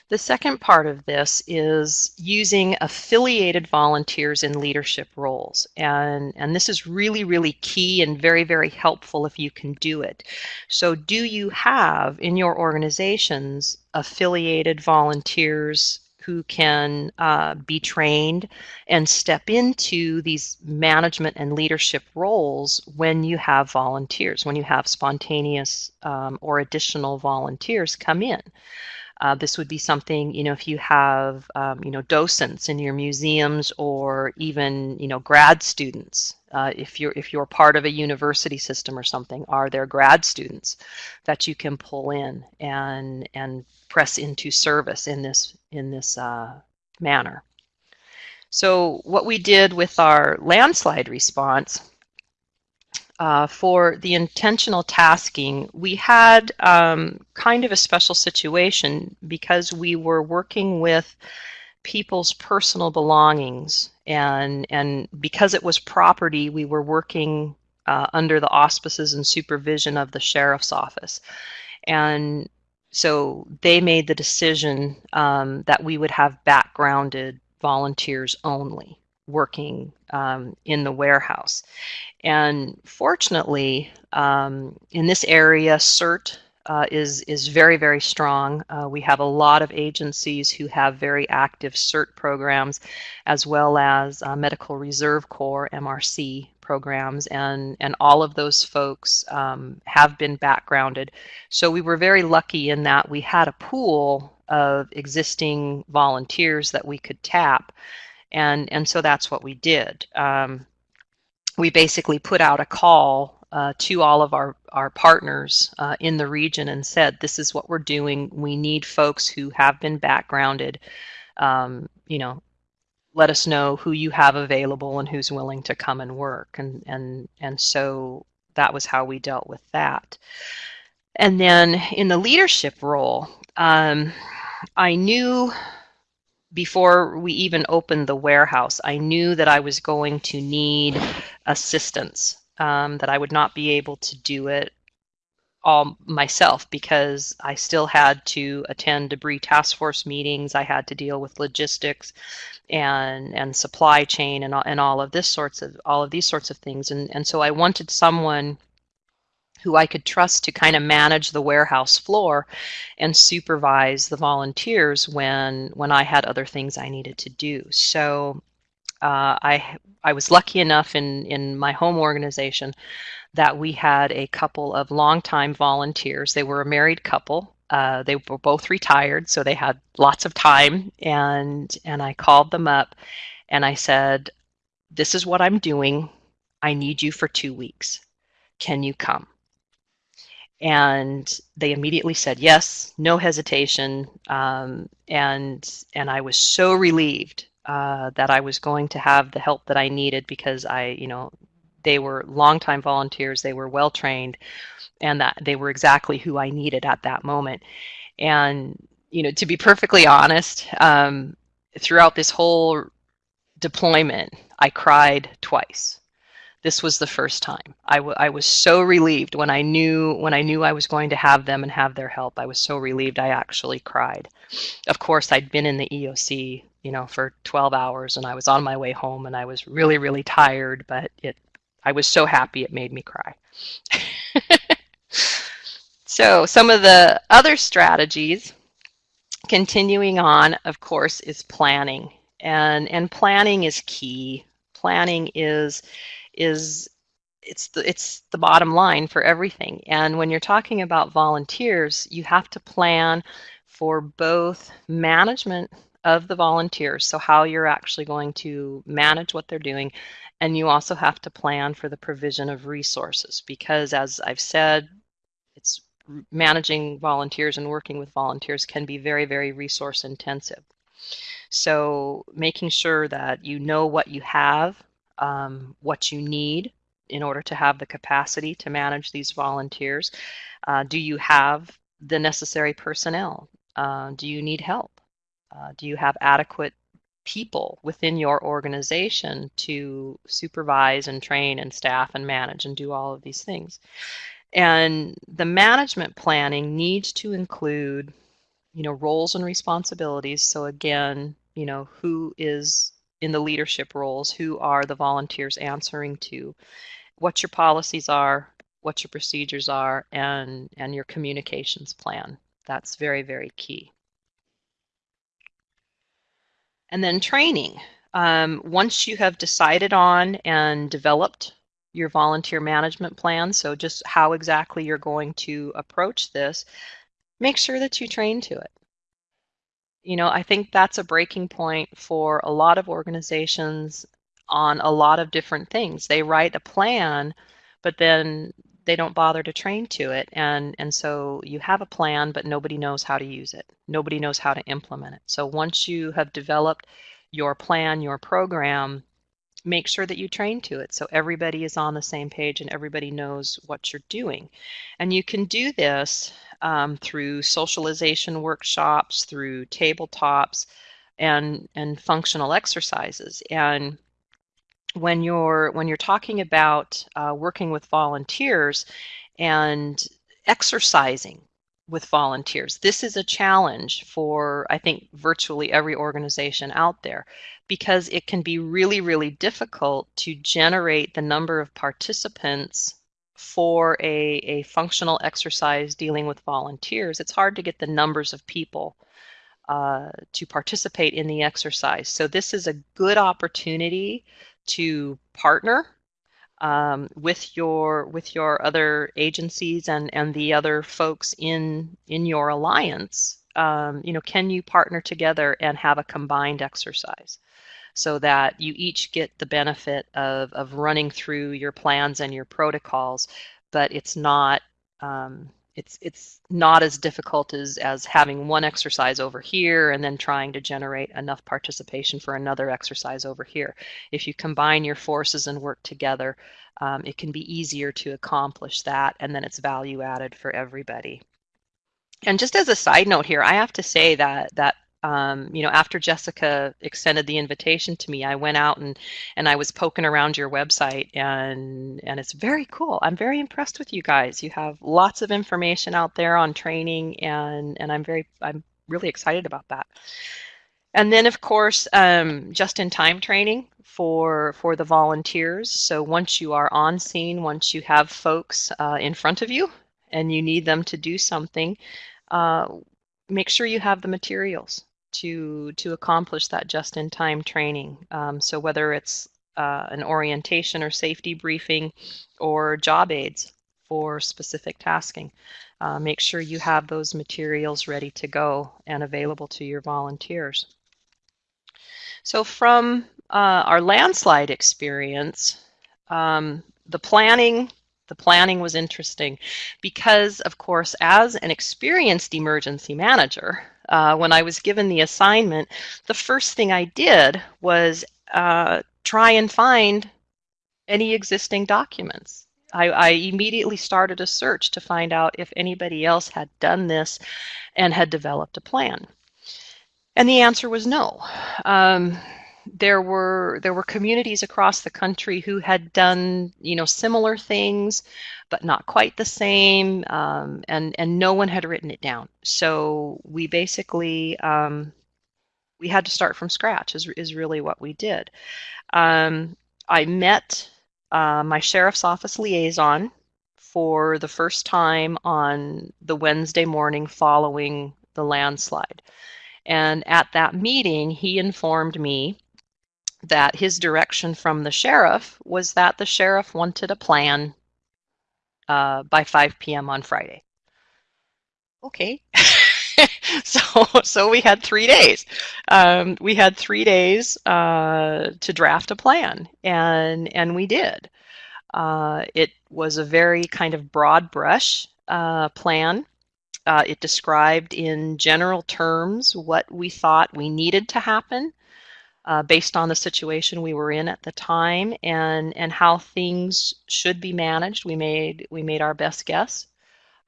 The second part of this is using affiliated volunteers in leadership roles. And, and this is really, really key and very, very helpful if you can do it. So do you have in your organizations affiliated volunteers who can uh, be trained and step into these management and leadership roles when you have volunteers, when you have spontaneous um, or additional volunteers come in. Uh, this would be something, you know, if you have, um, you know, docents in your museums or even, you know, grad students. Uh, if you're if you're part of a university system or something, are there grad students that you can pull in and and press into service in this in this uh, manner. So what we did with our landslide response uh, for the intentional tasking, we had um, kind of a special situation because we were working with people's personal belongings and and because it was property, we were working uh, under the auspices and supervision of the sheriff's office. And so they made the decision um, that we would have backgrounded volunteers only working um, in the warehouse. And fortunately, um, in this area, CERT uh, is, is very, very strong. Uh, we have a lot of agencies who have very active CERT programs, as well as uh, Medical Reserve Corps, MRC programs, and, and all of those folks um, have been backgrounded. So we were very lucky in that we had a pool of existing volunteers that we could tap, and, and so that's what we did. Um, we basically put out a call uh, to all of our, our partners uh, in the region and said, this is what we're doing. We need folks who have been backgrounded, um, you know, let us know who you have available and who's willing to come and work. And, and, and so that was how we dealt with that. And then in the leadership role, um, I knew before we even opened the warehouse, I knew that I was going to need assistance, um, that I would not be able to do it all myself because I still had to attend debris task force meetings. I had to deal with logistics and and supply chain and and all of this sorts of all of these sorts of things. And and so I wanted someone who I could trust to kind of manage the warehouse floor and supervise the volunteers when when I had other things I needed to do. So uh, I I was lucky enough in in my home organization that we had a couple of longtime volunteers. They were a married couple. Uh, they were both retired, so they had lots of time. And and I called them up, and I said, "This is what I'm doing. I need you for two weeks. Can you come?" And they immediately said yes, no hesitation. Um, and and I was so relieved uh, that I was going to have the help that I needed because I, you know, they were longtime volunteers, they were well trained, and that they were exactly who I needed at that moment. And you know, to be perfectly honest, um, throughout this whole deployment, I cried twice. This was the first time. I, I was so relieved when I knew when I knew I was going to have them and have their help. I was so relieved I actually cried. Of course, I'd been in the EOC, you know, for 12 hours and I was on my way home and I was really really tired, but it I was so happy it made me cry. so some of the other strategies, continuing on, of course, is planning. And, and planning is key. Planning is, is it's the, it's the bottom line for everything. And when you're talking about volunteers, you have to plan for both management of the volunteers, so how you're actually going to manage what they're doing, and you also have to plan for the provision of resources because as I've said, it's managing volunteers and working with volunteers can be very, very resource intensive. So making sure that you know what you have, um, what you need in order to have the capacity to manage these volunteers. Uh, do you have the necessary personnel? Uh, do you need help? Uh, do you have adequate people within your organization to supervise and train and staff and manage and do all of these things? And the management planning needs to include, you know, roles and responsibilities. So again, you know, who is in the leadership roles, who are the volunteers answering to, what your policies are, what your procedures are, and, and your communications plan. That's very, very key. And then training. Um, once you have decided on and developed your volunteer management plan, so just how exactly you're going to approach this, make sure that you train to it. You know, I think that's a breaking point for a lot of organizations on a lot of different things. They write a plan, but then they don't bother to train to it. And, and so you have a plan, but nobody knows how to use it. Nobody knows how to implement it. So once you have developed your plan, your program, make sure that you train to it so everybody is on the same page and everybody knows what you're doing. And you can do this um, through socialization workshops, through tabletops, and, and functional exercises. And when you're when you're talking about uh, working with volunteers and exercising with volunteers. This is a challenge for, I think, virtually every organization out there because it can be really, really difficult to generate the number of participants for a, a functional exercise dealing with volunteers. It's hard to get the numbers of people uh, to participate in the exercise. So this is a good opportunity to partner um, with your with your other agencies and and the other folks in in your alliance um, you know can you partner together and have a combined exercise so that you each get the benefit of of running through your plans and your protocols but it's not um, it's it's not as difficult as as having one exercise over here and then trying to generate enough participation for another exercise over here. If you combine your forces and work together, um, it can be easier to accomplish that, and then it's value added for everybody. And just as a side note here, I have to say that that um, you know, after Jessica extended the invitation to me, I went out and and I was poking around your website, and and it's very cool. I'm very impressed with you guys. You have lots of information out there on training, and and I'm very I'm really excited about that. And then, of course, um, just-in-time training for for the volunteers. So once you are on scene, once you have folks uh, in front of you, and you need them to do something, uh, make sure you have the materials to to accomplish that just-in-time training. Um, so whether it's uh, an orientation or safety briefing or job aids for specific tasking, uh, make sure you have those materials ready to go and available to your volunteers. So from uh, our landslide experience, um, the planning the planning was interesting because, of course, as an experienced emergency manager, uh, when I was given the assignment, the first thing I did was uh, try and find any existing documents. I, I, immediately started a search to find out if anybody else had done this and had developed a plan. And the answer was no. Um, there were there were communities across the country who had done you know similar things but not quite the same um, and and no one had written it down so we basically um, we had to start from scratch is, is really what we did um, i met uh, my sheriff's office liaison for the first time on the Wednesday morning following the landslide. And at that meeting, he informed me that his direction from the sheriff was that the sheriff wanted a plan uh, by 5 p.m. on Friday. Okay. so so we had three days. Um, we had three days uh, to draft a plan, and and we did. Uh, it was a very kind of broad brush uh, plan. Uh, it described in general terms what we thought we needed to happen uh, based on the situation we were in at the time and and how things should be managed. We made we made our best guess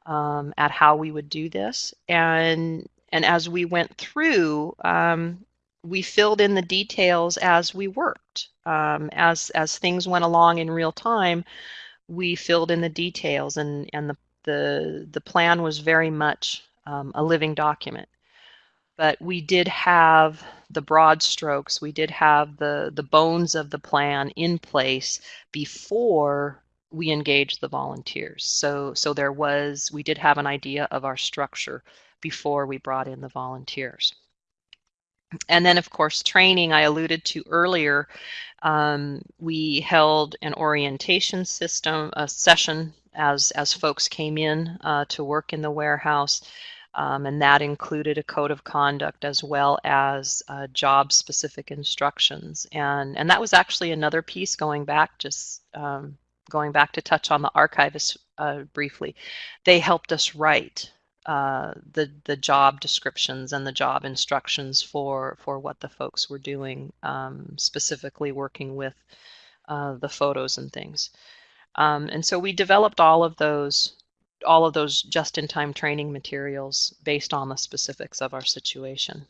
um, at how we would do this. And, and as we went through, um, we filled in the details as we worked. Um, as, as things went along in real time, we filled in the details and, and the, the, the plan was very much um, a living document. But we did have the broad strokes, we did have the, the bones of the plan in place before we engaged the volunteers. So, so there was, we did have an idea of our structure before we brought in the volunteers. And then, of course, training I alluded to earlier. Um, we held an orientation system, a session as as folks came in uh, to work in the warehouse, um, and that included a code of conduct as well as uh, job-specific instructions. And and that was actually another piece going back just um, going back to touch on the archivists uh, briefly, they helped us write uh, the the job descriptions and the job instructions for for what the folks were doing, um, specifically working with uh, the photos and things. Um, and so we developed all of those all of those just-in-time training materials based on the specifics of our situation.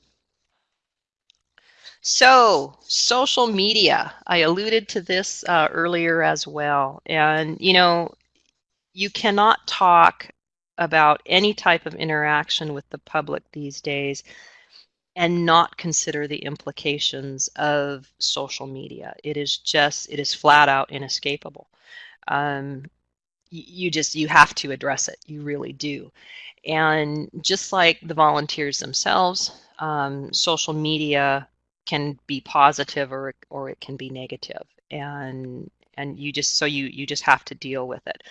So, social media. I alluded to this uh, earlier as well. And, you know, you cannot talk about any type of interaction with the public these days and not consider the implications of social media. It is just, it is flat out inescapable. Um, you just, you have to address it. You really do. And just like the volunteers themselves, um, social media can be positive or or it can be negative and and you just so you you just have to deal with it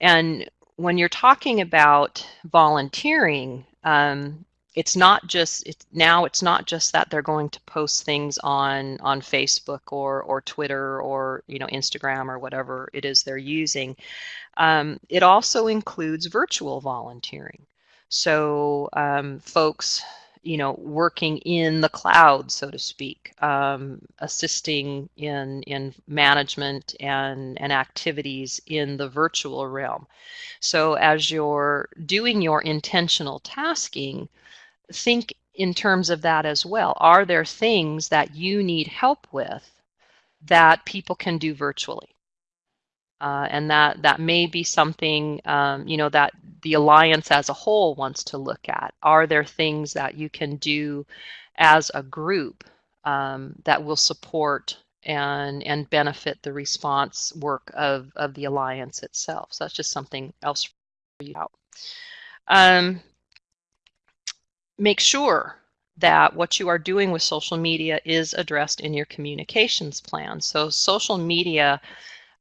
and when you're talking about volunteering um, it's not just it's now it's not just that they're going to post things on on Facebook or or Twitter or you know Instagram or whatever it is they're using um, it also includes virtual volunteering so um, folks you know, working in the cloud, so to speak, um, assisting in in management and and activities in the virtual realm. So as you're doing your intentional tasking, think in terms of that as well. Are there things that you need help with that people can do virtually? Uh, and that that may be something um, you know that the alliance as a whole wants to look at. Are there things that you can do as a group um, that will support and and benefit the response work of of the alliance itself? So that's just something else for you out. Um, make sure that what you are doing with social media is addressed in your communications plan. So social media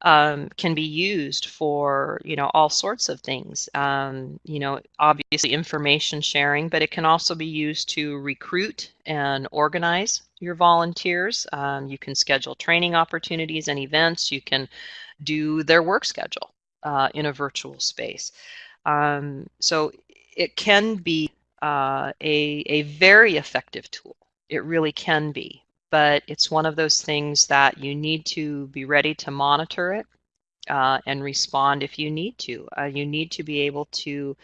um, can be used for you know all sorts of things. Um, you know, obviously information sharing, but it can also be used to recruit and organize your volunteers. Um, you can schedule training opportunities and events. You can do their work schedule uh, in a virtual space. Um, so it can be uh, a, a very effective tool. It really can be but it's one of those things that you need to be ready to monitor it uh, and respond if you need to. Uh, you need to be able to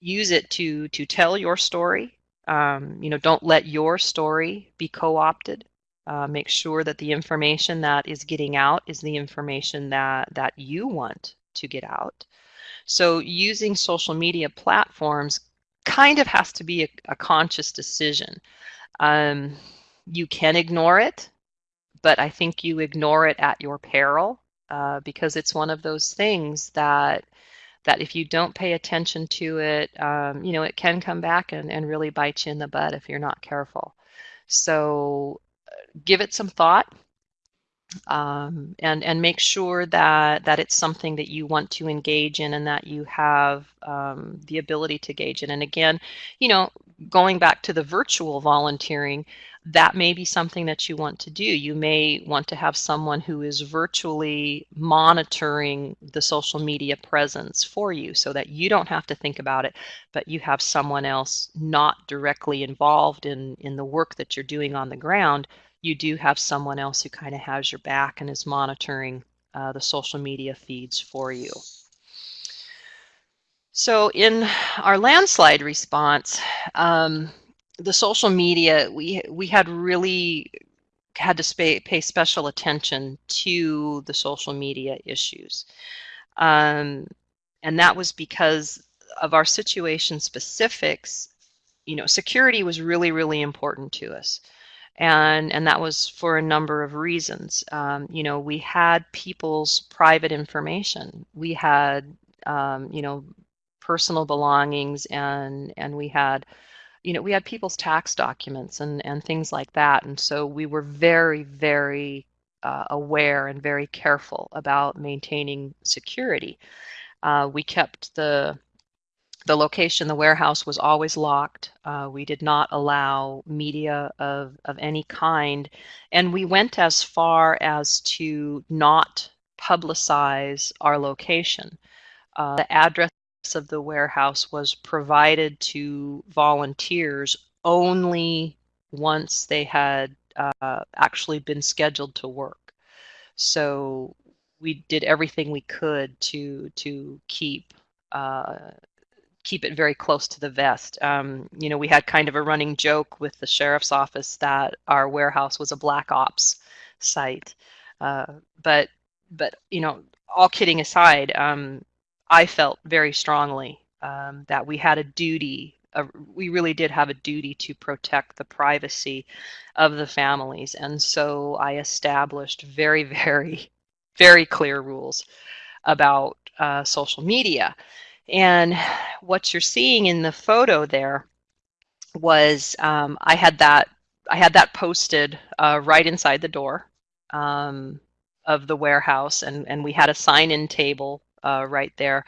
use it to to tell your story. Um, you know, don't let your story be co-opted. Uh, make sure that the information that is getting out is the information that that you want to get out. So using social media platforms kind of has to be a, a conscious decision. Um, you can ignore it, but I think you ignore it at your peril uh, because it's one of those things that that if you don't pay attention to it, um, you know, it can come back and, and really bite you in the butt if you're not careful. So give it some thought um, and and make sure that that it's something that you want to engage in and that you have um, the ability to engage in. And again, you know, going back to the virtual volunteering, that may be something that you want to do. You may want to have someone who is virtually monitoring the social media presence for you so that you don't have to think about it, but you have someone else not directly involved in, in the work that you're doing on the ground. You do have someone else who kind of has your back and is monitoring uh, the social media feeds for you. So in our landslide response, um, the social media, we we had really had to pay, special attention to the social media issues. Um, and that was because of our situation specifics, you know, security was really, really important to us. And, and that was for a number of reasons. Um, you know, we had people's private information. We had, um, you know, personal belongings and, and we had you know, we had people's tax documents and, and things like that. And so we were very, very uh, aware and very careful about maintaining security. Uh, we kept the the location, the warehouse was always locked. Uh, we did not allow media of, of any kind. And we went as far as to not publicize our location. Uh, the address of the warehouse was provided to volunteers only once they had uh, actually been scheduled to work. So we did everything we could to to keep uh, keep it very close to the vest. Um, you know, we had kind of a running joke with the sheriff's office that our warehouse was a black ops site. Uh, but but you know, all kidding aside, um, I felt very strongly um, that we had a duty, uh, we really did have a duty to protect the privacy of the families. And so I established very, very, very clear rules about uh, social media. And what you're seeing in the photo there was um, I had that I had that posted uh, right inside the door um, of the warehouse, and and we had a sign-in table uh, right there.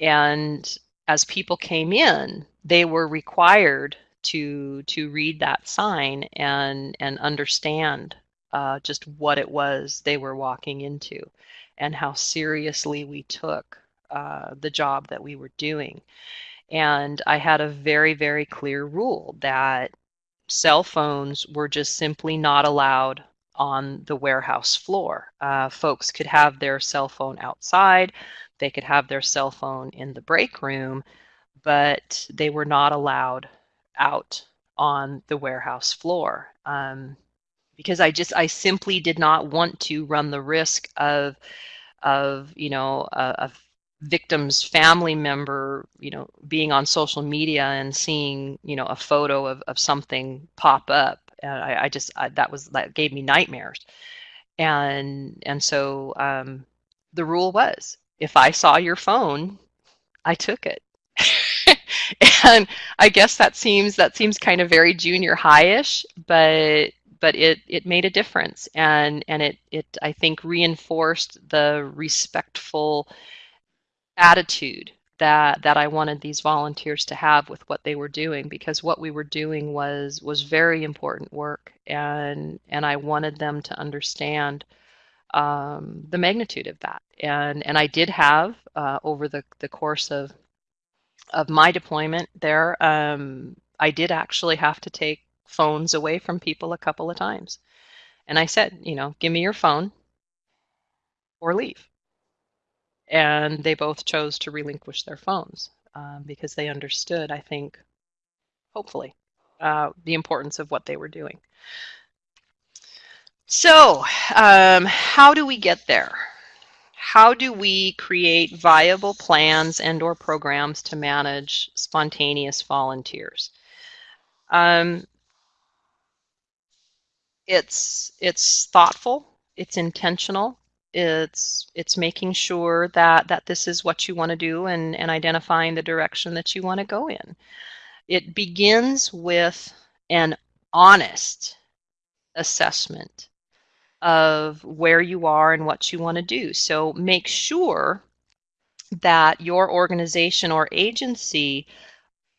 And as people came in, they were required to to read that sign and and understand uh, just what it was they were walking into, and how seriously we took uh, the job that we were doing. And I had a very very clear rule that cell phones were just simply not allowed on the warehouse floor. Uh, folks could have their cell phone outside. They could have their cell phone in the break room, but they were not allowed out on the warehouse floor. Um, because I just I simply did not want to run the risk of of you know a, a, victim's family member you know being on social media and seeing you know a photo of, of something pop up. I, I, just I, that was that gave me nightmares. And and so um, the rule was if I saw your phone, I took it. and I guess that seems that seems kind of very junior high-ish, but but it it made a difference. And and it it I think reinforced the respectful attitude that that I wanted these volunteers to have with what they were doing because what we were doing was was very important work and and I wanted them to understand um, the magnitude of that. And and I did have uh, over the the course of of my deployment there, um, I did actually have to take phones away from people a couple of times. And I said, you know, give me your phone or leave. And they both chose to relinquish their phones um, because they understood, I think, hopefully, uh, the importance of what they were doing. So, um, how do we get there? How do we create viable plans and or programs to manage spontaneous volunteers? Um, it's, it's thoughtful, it's intentional, It's it's making sure that that this is what you want to do and, and identifying the direction that you want to go in. It begins with an honest assessment of where you are and what you want to do. So make sure that your organization or agency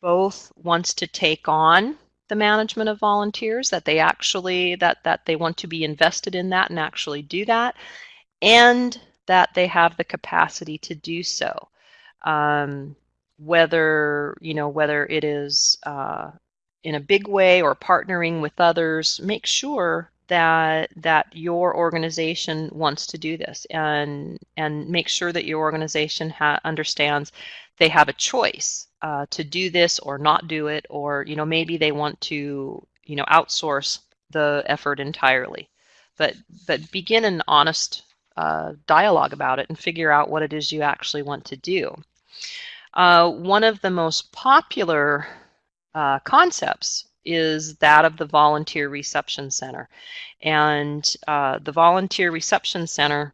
both wants to take on the management of volunteers that they actually that that they want to be invested in that and actually do that and that they have the capacity to do so um, whether you know whether it is uh, in a big way or partnering with others make sure that that your organization wants to do this and and make sure that your organization understands they have a choice uh, to do this or not do it, or you know maybe they want to you know outsource the effort entirely. But but begin an honest uh, dialogue about it and figure out what it is you actually want to do. Uh, one of the most popular uh, concepts is that of the Volunteer Reception Center. And uh, the Volunteer Reception Center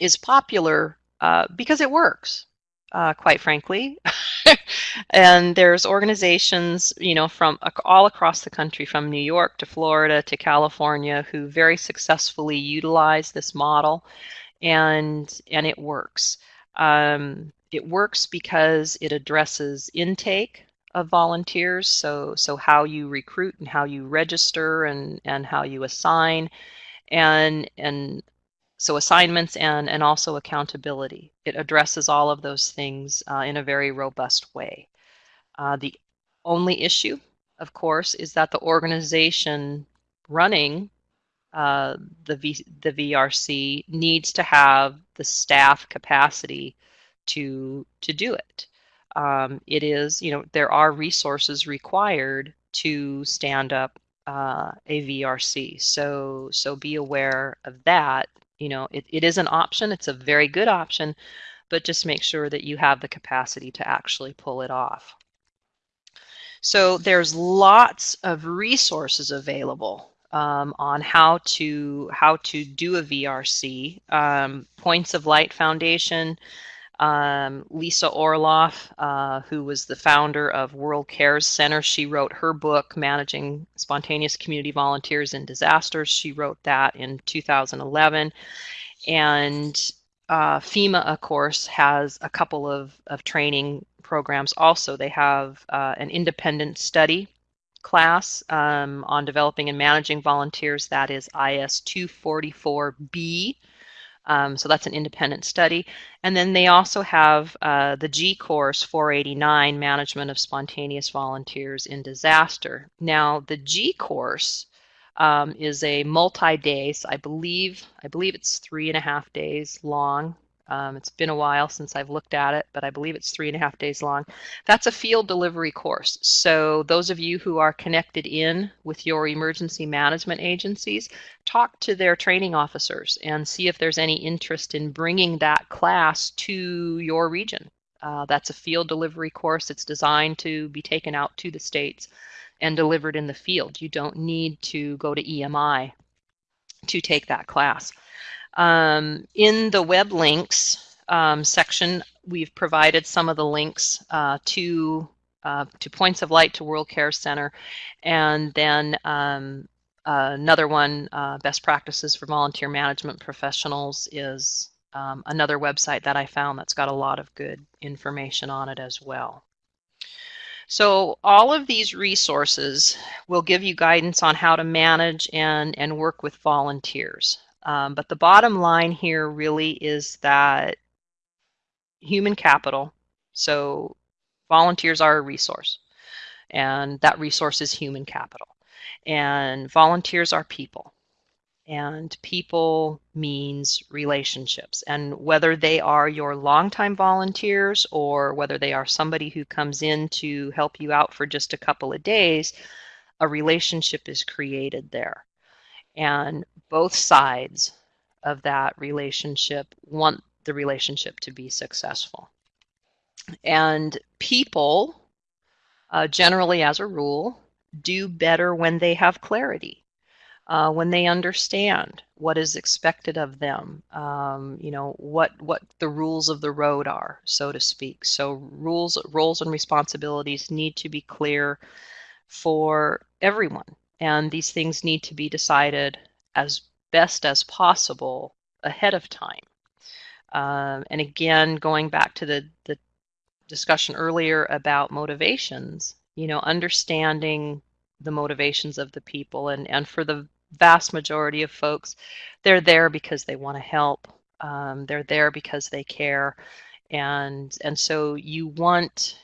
is popular uh, because it works uh, quite frankly. and there's organizations, you know, from all across the country, from New York to Florida to California, who very successfully utilize this model, and and it works. Um, it works because it addresses intake of volunteers, so so how you recruit and how you register and and how you assign, and and so assignments and, and also accountability. It addresses all of those things uh, in a very robust way. Uh, the only issue, of course, is that the organization running uh, the, v, the VRC needs to have the staff capacity to, to do it. Um, it is, you know, there are resources required to stand up uh, a VRC. So, so be aware of that you know, it, it is an option. It's a very good option, but just make sure that you have the capacity to actually pull it off. So there's lots of resources available um, on how to how to do a VRC. Um, Points of Light Foundation um, Lisa Orloff, uh, who was the founder of World Cares Center, she wrote her book, Managing Spontaneous Community Volunteers in Disasters. She wrote that in 2011. And uh, FEMA, of course, has a couple of, of training programs also. They have uh, an independent study class um, on developing and managing volunteers, that is IS 244B. Um, so that's an independent study. And then they also have uh, the G course 489, Management of Spontaneous Volunteers in Disaster. Now, the G course um, is a multi-day, so I believe, I believe it's three and a half days long. Um, it's been a while since I've looked at it, but I believe it's three and a half days long. That's a field delivery course. So those of you who are connected in with your emergency management agencies, talk to their training officers and see if there's any interest in bringing that class to your region. Uh, that's a field delivery course. It's designed to be taken out to the states and delivered in the field. You don't need to go to EMI to take that class. Um, in the web links um, section, we've provided some of the links uh, to uh, to Points of Light to World Care Center, and then um, uh, another one, uh, Best Practices for Volunteer Management Professionals, is um, another website that I found that's got a lot of good information on it as well. So all of these resources will give you guidance on how to manage and, and work with volunteers. Um, but the bottom line here really is that human capital, so volunteers are a resource, and that resource is human capital. And volunteers are people. And people means relationships. And whether they are your longtime volunteers or whether they are somebody who comes in to help you out for just a couple of days, a relationship is created there. And both sides of that relationship want the relationship to be successful. And people, uh, generally as a rule, do better when they have clarity. uh, when they understand what is expected of them, um, you know, what, what the rules of the road are, so to speak. So rules, roles and responsibilities need to be clear for everyone. And these things need to be decided as best as possible ahead of time. Um, and again, going back to the, the discussion earlier about motivations, you know, understanding the motivations of the people. And, and for the vast majority of folks, they're there because they want to help. Um, they're there because they care. And, and so you want,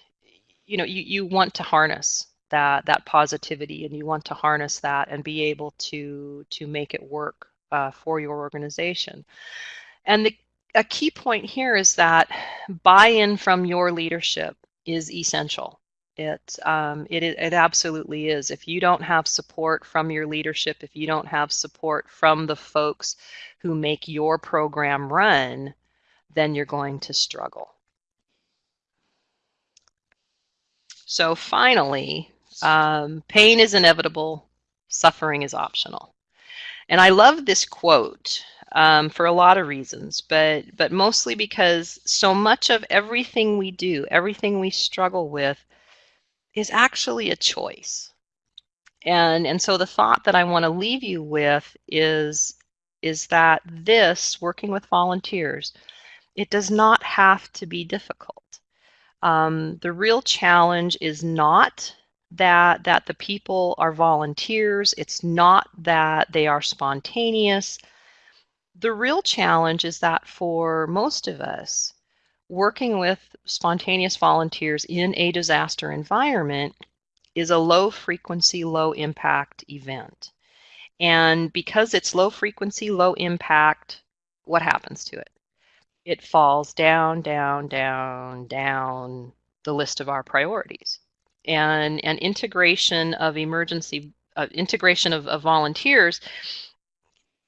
you know, you, you want to harness that, that positivity and you want to harness that and be able to, to make it work uh, for your organization. And the, a key point here is that buy-in from your leadership is essential. It, um, it, it absolutely is. If you don't have support from your leadership, if you don't have support from the folks who make your program run, then you're going to struggle. So finally, um, pain is inevitable, suffering is optional. And I love this quote um, for a lot of reasons, but but mostly because so much of everything we do, everything we struggle with, is actually a choice. And and so the thought that I want to leave you with is is that this working with volunteers, it does not have to be difficult. Um, the real challenge is not that that the people are volunteers. It's not that they are spontaneous. The real challenge is that for most of us, working with spontaneous volunteers in a disaster environment is a low frequency, low impact event. And because it's low frequency, low impact, what happens to it? It falls down, down, down, down the list of our priorities. And, and integration of emergency, uh, integration of, of volunteers,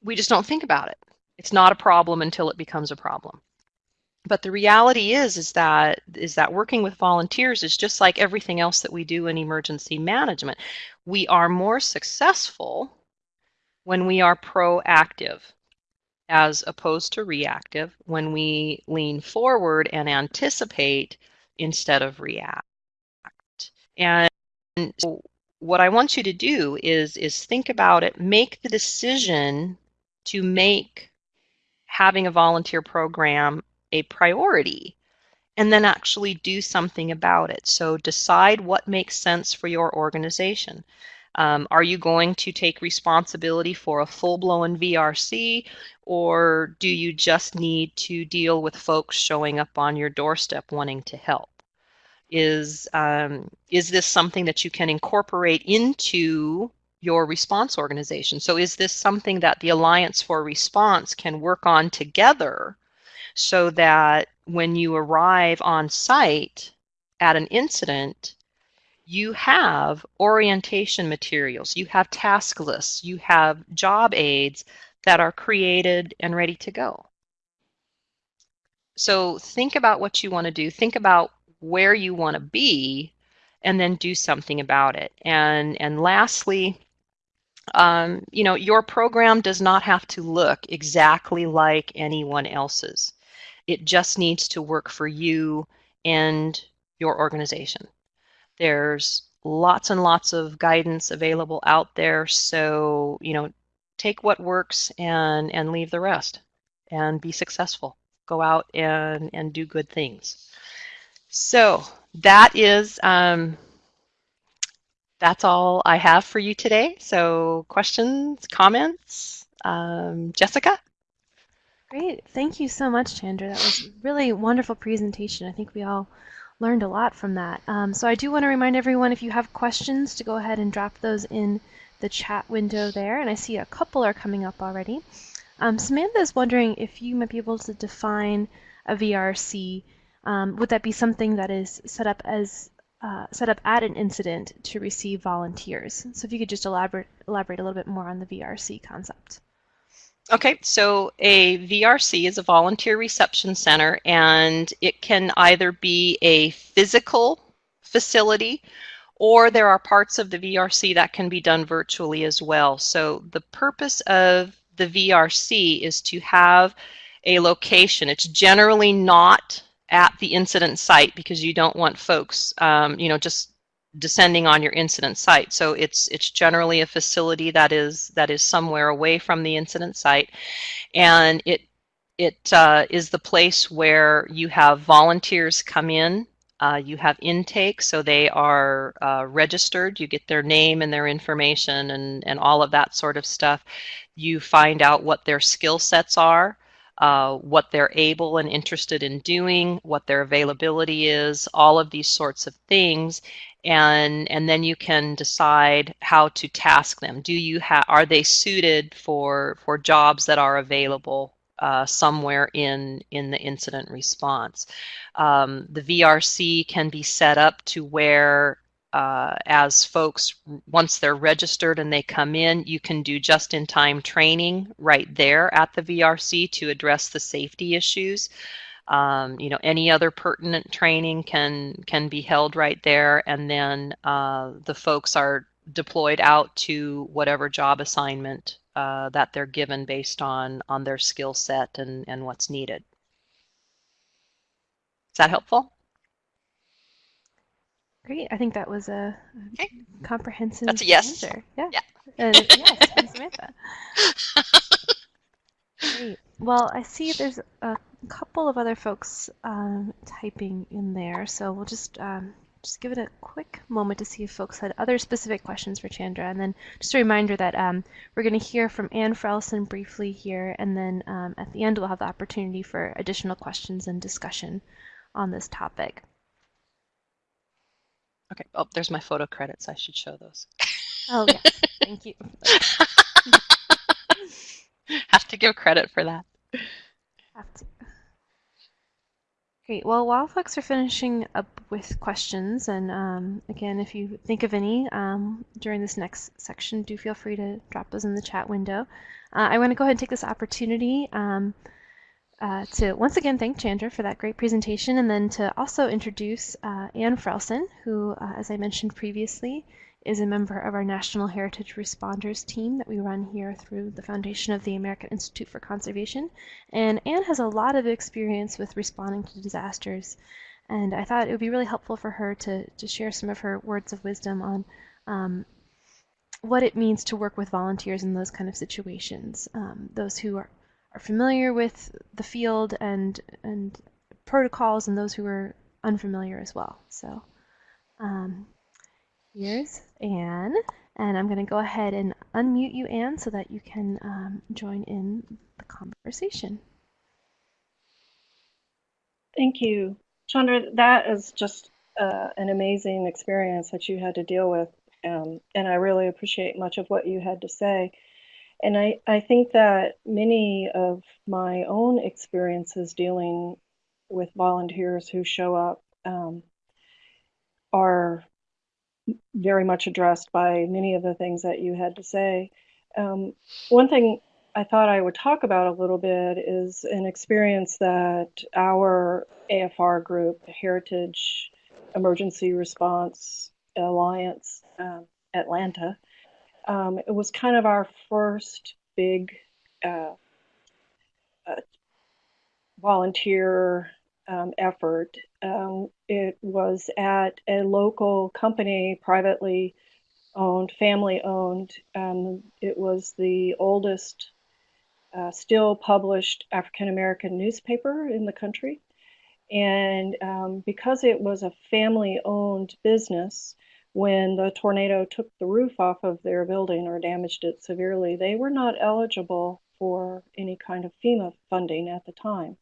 we just don't think about it. It's not a problem until it becomes a problem. But the reality is is that is that working with volunteers is just like everything else that we do in emergency management. We are more successful when we are proactive as opposed to reactive when we lean forward and anticipate instead of react and so what i want you to do is is think about it make the decision to make having a volunteer program a priority and then actually do something about it. So decide what makes sense for your organization. Um, are you going to take responsibility for a full-blown VRC or do you just need to deal with folks showing up on your doorstep wanting to help? Is, um, is this something that you can incorporate into your response organization? So is this something that the Alliance for Response can work on together so that when you arrive on site at an incident, you have orientation materials, you have task lists, you have job aids that are created and ready to go. So think about what you want to do, think about where you want to be, and then do something about it. And, and lastly, um, you know, your program does not have to look exactly like anyone else's. It just needs to work for you and your organization. There's lots and lots of guidance available out there. So, you know, take what works and, and leave the rest and be successful. Go out and, and do good things. So that is, um, that's all I have for you today. So questions, comments? Um, Jessica? Great. Thank you so much, Chandra. That was really wonderful presentation. I think we all learned a lot from that. Um, so I do want to remind everyone if you have questions to go ahead and drop those in the chat window there. And I see a couple are coming up already. Um, Samantha is wondering if you might be able to define a VRC. Um, would that be something that is set up as uh, set up at an incident to receive volunteers? So if you could just elaborate elaborate a little bit more on the VRC concept. Okay, so a VRC is a volunteer reception center, and it can either be a physical facility or there are parts of the VRC that can be done virtually as well. So the purpose of the VRC is to have a location. It's generally not at the incident site because you don't want folks, um, you know, just descending on your incident site. So it's it's generally a facility that is that is somewhere away from the incident site, and it it uh, is the place where you have volunteers come in. Uh, you have intake, so they are uh, registered. You get their name and their information and, and all of that sort of stuff. You find out what their skill sets are, uh, what they're able and interested in doing, what their availability is, all of these sorts of things and and then you can decide how to task them. Do you have are they suited for for jobs that are available uh, somewhere in in the incident response? Um, the VRC can be set up to where uh, as folks once they're registered and they come in, you can do just-in-time training right there at the VRC to address the safety issues. Um, you know, any other pertinent training can can be held right there, and then uh, the folks are deployed out to whatever job assignment uh, that they're given based on on their skill set and and what's needed. Is that helpful? Great. I think that was a okay. comprehensive That's a yes. answer. Yeah. yeah. Uh, yes, Samantha. Great. Well, I see there's a couple of other folks um, typing in there, so we'll just um, just give it a quick moment to see if folks had other specific questions for Chandra. And then just a reminder that um, we're going to hear from Anne Frellsen briefly here, and then um, at the end we'll have the opportunity for additional questions and discussion on this topic. Okay. Oh, there's my photo credits. I should show those. Oh, yes. Thank you. Have to give credit for that. Have to. Great. Well, while folks are finishing up with questions, and um, again, if you think of any um, during this next section, do feel free to drop those in the chat window. Uh, I want to go ahead and take this opportunity um, uh, to once again thank Chandra for that great presentation, and then to also introduce uh, Ann Frellsen, who, uh, as I mentioned previously, is a member of our National Heritage Responders team that we run here through the foundation of the American Institute for Conservation. And Anne has a lot of experience with responding to disasters. And I thought it would be really helpful for her to, to share some of her words of wisdom on um, what it means to work with volunteers in those kind of situations. Um, those who are, are familiar with the field and, and protocols and those who are unfamiliar as well. So um, Here's Anne, and I'm going to go ahead and unmute you, Anne, so that you can um, join in the conversation. Thank you. Chandra, that is just uh, an amazing experience that you had to deal with, um, and I really appreciate much of what you had to say. And I, I think that many of my own experiences dealing with volunteers who show up um, are very much addressed by many of the things that you had to say. Um, one thing I thought I would talk about a little bit is an experience that our AFR group, Heritage Emergency Response Alliance um, Atlanta, um, it was kind of our first big uh, uh, volunteer um, effort. Um, it was at a local company, privately owned, family owned. Um, it was the oldest uh, still published African American newspaper in the country. And um, because it was a family owned business, when the tornado took the roof off of their building or damaged it severely, they were not eligible for any kind of FEMA funding at the time.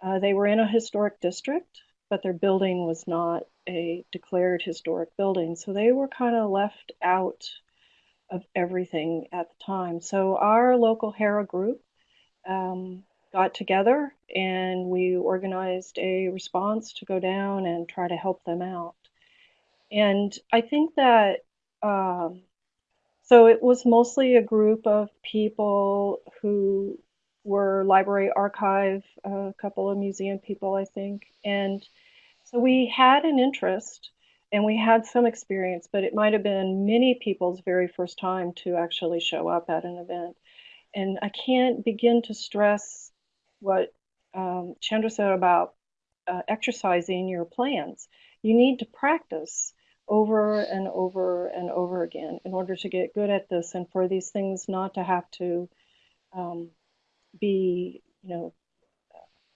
Uh, they were in a historic district, but their building was not a declared historic building. So they were kind of left out of everything at the time. So our local HERA group um, got together and we organized a response to go down and try to help them out. And I think that um, so it was mostly a group of people who were library archive, a couple of museum people, I think. And so we had an interest and we had some experience, but it might have been many people's very first time to actually show up at an event. And I can't begin to stress what um, Chandra said about uh, exercising your plans. You need to practice over and over and over again in order to get good at this and for these things not to have to um, be, you know,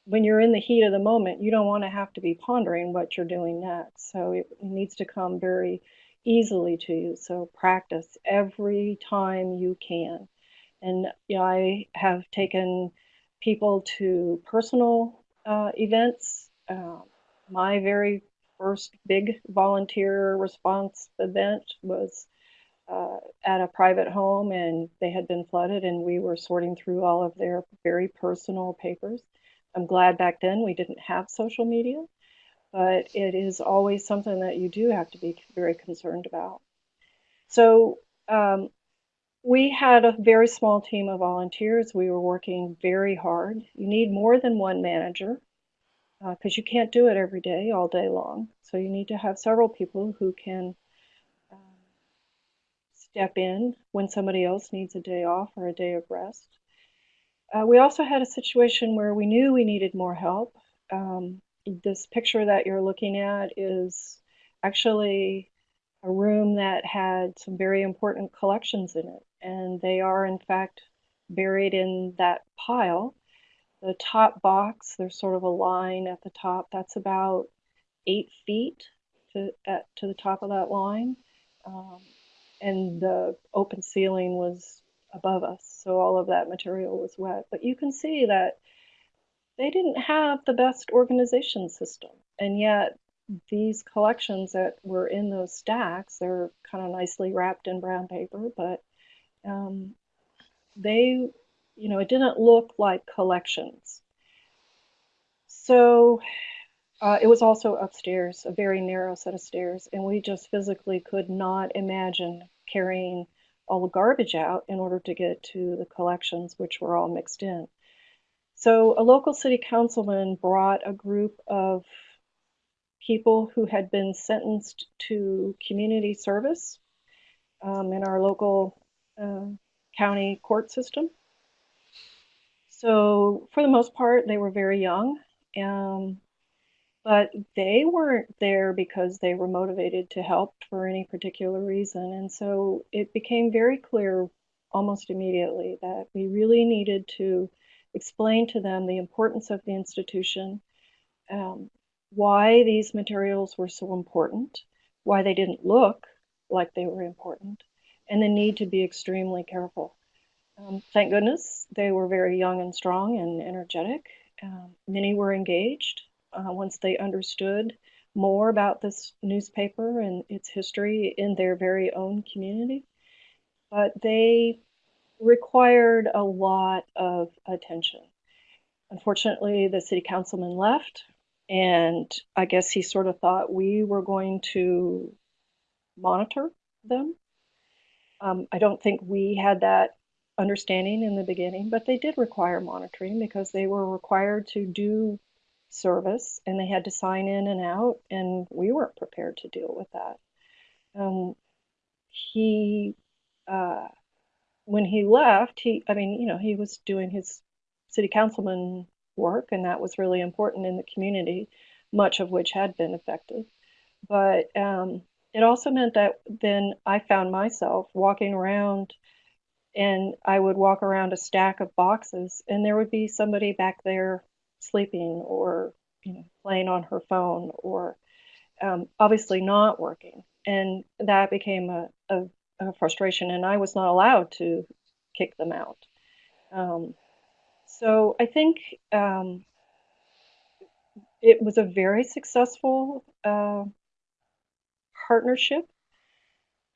when you're in the heat of the moment, you don't want to have to be pondering what you're doing next. So it needs to come very easily to you. So practice every time you can. And you know, I have taken people to personal uh, events. Uh, my very first big volunteer response event was uh, at a private home, and they had been flooded, and we were sorting through all of their very personal papers. I'm glad back then we didn't have social media, but it is always something that you do have to be very concerned about. So um, we had a very small team of volunteers. We were working very hard. You need more than one manager because uh, you can't do it every day, all day long. So you need to have several people who can um, step in when somebody else needs a day off or a day of rest. Uh, we also had a situation where we knew we needed more help. Um, this picture that you're looking at is actually a room that had some very important collections in it, and they are in fact buried in that pile. The top box, there's sort of a line at the top that's about eight feet to, at, to the top of that line. Um, and the open ceiling was above us, so all of that material was wet. But you can see that they didn't have the best organization system, and yet these collections that were in those stacks, they're kind of nicely wrapped in brown paper, but um, they, you know, it didn't look like collections. So uh, it was also upstairs, a very narrow set of stairs, and we just physically could not imagine carrying all the garbage out in order to get to the collections, which were all mixed in. So a local city councilman brought a group of people who had been sentenced to community service um, in our local uh, county court system. So for the most part, they were very young. Um, but they weren't there because they were motivated to help for any particular reason. And so it became very clear almost immediately that we really needed to explain to them the importance of the institution, um, why these materials were so important, why they didn't look like they were important, and the need to be extremely careful. Um, thank goodness they were very young and strong and energetic. Um, many were engaged uh, once they understood more about this newspaper and its history in their very own community. But they required a lot of attention. Unfortunately, the city councilman left, and I guess he sort of thought we were going to monitor them. Um, I don't think we had that understanding in the beginning, but they did require monitoring because they were required to do service and they had to sign in and out, and we weren't prepared to deal with that. Um, he, uh, when he left, he, I mean, you know, he was doing his city councilman work, and that was really important in the community, much of which had been affected. But um, it also meant that then I found myself walking around and I would walk around a stack of boxes, and there would be somebody back there sleeping or you know playing on her phone or um, obviously not working. And that became a, a, a, frustration and i was not allowed to kick them out. Um, so i think um, it was a very successful uh, partnership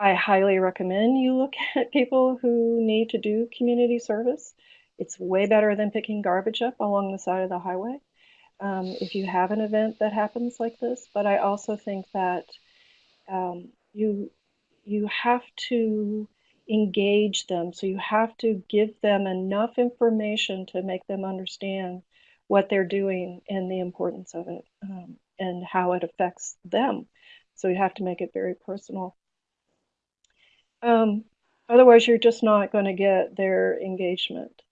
i highly recommend you look at people who need to do community service it's way better than picking garbage up along the side of the highway um, if you have an event that happens like this. But I also think that um, you you have to engage them. So you have to give them enough information to make them understand what they're doing and the importance of it um, and how it affects them. So you have to make it very personal. Um, otherwise, you're just not going to get their engagement.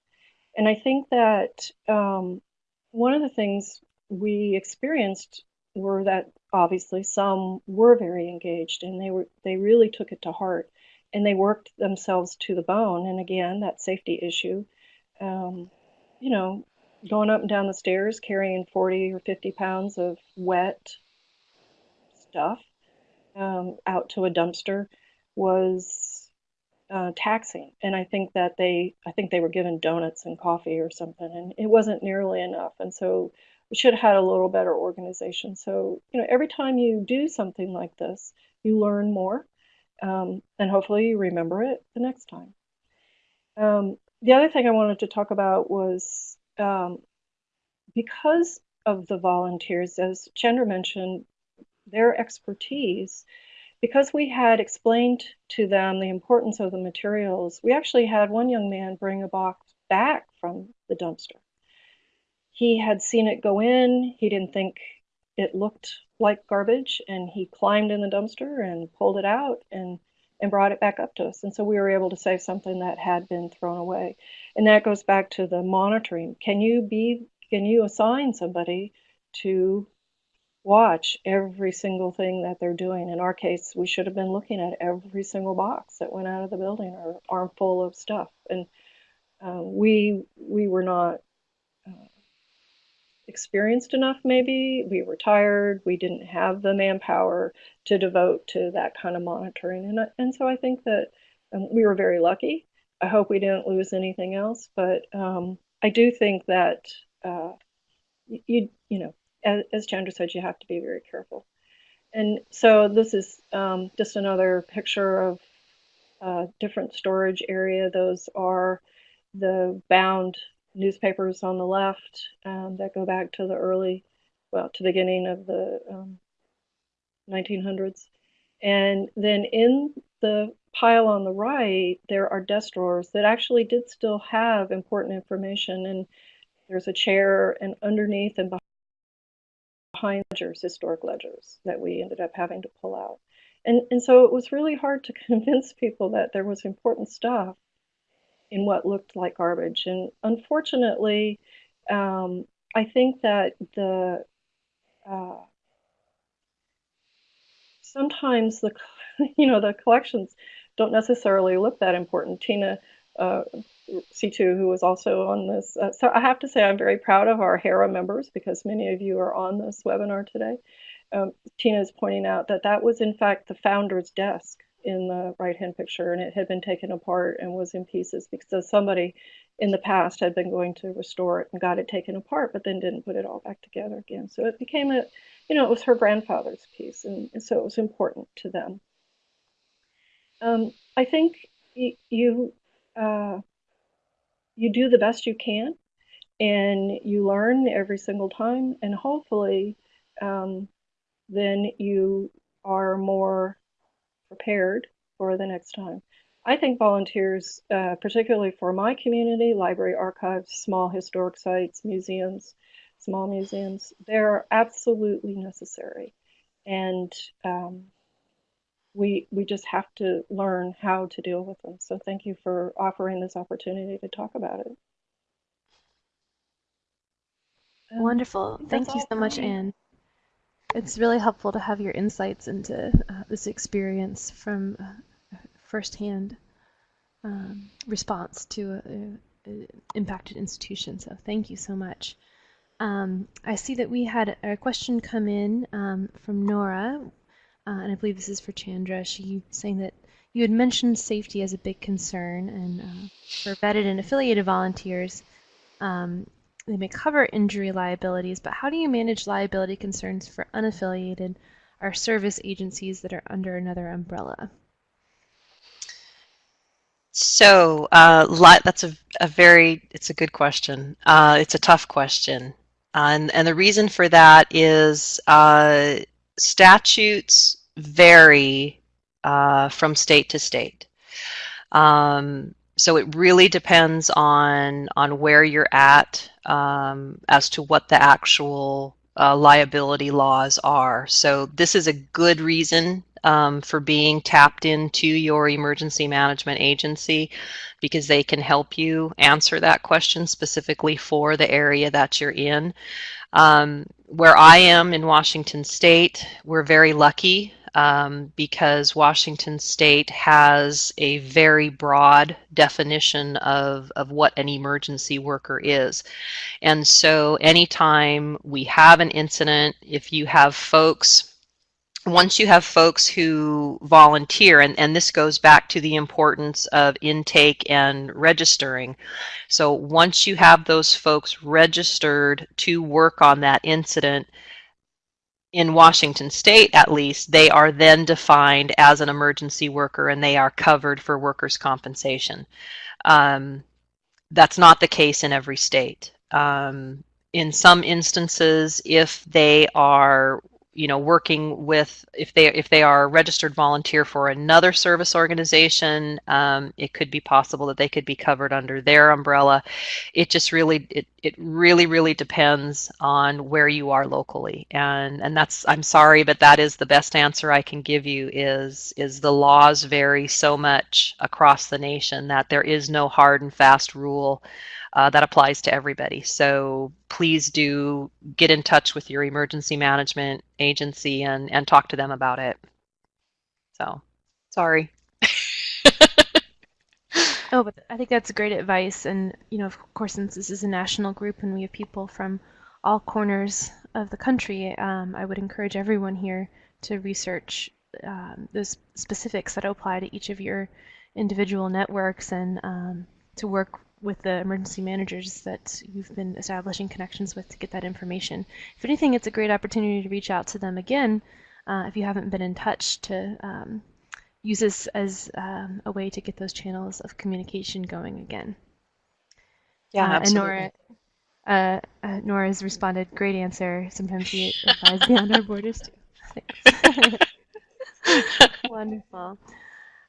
And I think that um, one of the things we experienced were that obviously some were very engaged and they were they really took it to heart and they worked themselves to the bone. And again, that safety issue, um, you know, going up and down the stairs carrying 40 or 50 pounds of wet stuff um, out to a dumpster was uh, taxing. And I think that they, I think they were given donuts and coffee or something, and it wasn't nearly enough. And so we should have had a little better organization. So, you know, every time you do something like this, you learn more, um, and hopefully you remember it the next time. Um, the other thing I wanted to talk about was um, because of the volunteers, as Chandra mentioned, their expertise, because we had explained to them the importance of the materials, we actually had one young man bring a box back from the dumpster. He had seen it go in, he didn't think it looked like garbage, and he climbed in the dumpster and pulled it out and and brought it back up to us. And so we were able to save something that had been thrown away. And that goes back to the monitoring. Can you be can you assign somebody to watch every single thing that they're doing? In our case, we should have been looking at every single box that went out of the building or armful of stuff. And uh, we we were not uh, experienced enough maybe. We were tired. We didn't have the manpower to devote to that kind of monitoring. And, and so i think that um, we were very lucky. I hope we didn't lose anything else. But um, i do think that uh, you you know as, chandra said you have to be very careful and so this is um, just another picture of a different storage area those are the bound newspapers on the left um, that go back to the early, well, to the beginning of the um, 1900s. And then in the pile on the right, there are desk drawers that actually did still have important information. And there's a chair, and underneath and behind ledgers, historic ledgers, that we ended up having to pull out. And, and so it was really hard to convince people that there was important stuff in what looked like garbage. And unfortunately, um, I think that the uh, sometimes the you know the collections don't necessarily look that important. Tina uh, Seetoo, who was also on this, uh, so I have to say I'm very proud of our HERA members because many of you are on this webinar today. Um, Tina is pointing out that that was in fact the founder's desk in the right hand picture and it had been taken apart and was in pieces because somebody in the past had been going to restore it and got it taken apart but then didn't put it all back together again so it became a you know it was her grandfather's piece and, and so it was important to them um, i think you uh, you do the best you can and you learn every single time and hopefully um, then you are more prepared for the next time. I think volunteers, uh, particularly for my community, library archives, small historic sites, museums, small museums, they're absolutely necessary. And um, we, we just have to learn how to deal with them. So thank you for offering this opportunity to talk about it. Um, Wonderful. Thank you so much, Anne. It's really helpful to have your insights into uh, this experience from uh, firsthand um, response to an impacted institution. So thank you so much. Um, I see that we had a question come in um, from Nora, uh, and I believe this is for Chandra. She saying that you had mentioned safety as a big concern, and uh, for vetted and affiliated volunteers, um, they may cover injury liabilities, but how do you manage liability concerns for unaffiliated or service agencies that are under another umbrella? So uh, that's a, a, very, it's a good question. Uh, it's a tough question. Uh, and, and the reason for that is uh, statutes vary uh, from state to state. Um, so it really depends on on where you're at um, as to what the actual uh, liability laws are. So this is a good reason um, for being tapped into your emergency management agency because they can help you answer that question specifically for the area that you're in. Um, where I am in Washington State, we're very lucky um, because Washington State has a very broad definition of, of what an emergency worker is. And so anytime we have an incident, if you have folks once you have folks who volunteer, and, and this goes back to the importance of intake and registering. So once you have those folks registered to work on that incident, in Washington state at least, they are then defined as an emergency worker and they are covered for workers' compensation. Um, that's not the case in every state. Um, in some instances, if they are you know working with if they if they are a registered volunteer for another service organization um, it could be possible that they could be covered under their umbrella. It just really it, it really really depends on where you are locally. And and that's i'm sorry but that is the best answer i can give you is is the laws vary so much across the nation that there is no hard and fast rule uh, that applies to everybody. So please do get in touch with your emergency management agency and, and talk to them about it. So sorry. oh, but I think that's great advice. And, you know, of course, since this is a national group and we have people from all corners of the country, um, I would encourage everyone here to research um, those specifics that apply to each of your individual networks and um, to work with the emergency managers that you've been establishing connections with to get that information. If anything, it's a great opportunity to reach out to them again uh, if you haven't been in touch to um, use this as um, a way to get those channels of communication going again. Yeah, uh, and Nora, uh, uh, Nora has responded, great answer. Sometimes we advise beyond our borders too. Thanks. Wonderful.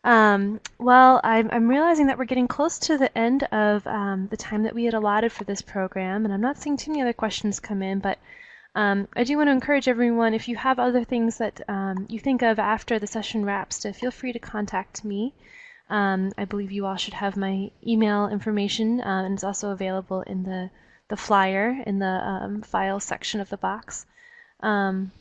Um, well, I'm, I'm realizing that we're getting close to the end of um, the time that we had allotted for this program, and I'm not seeing too many other questions come in, but um, I do want to encourage everyone, if you have other things that um, you think of after the session wraps, to feel free to contact me. Um, I believe you all should have my email information, uh, and it's also available in the, the flyer in the um, file section of the box. Um,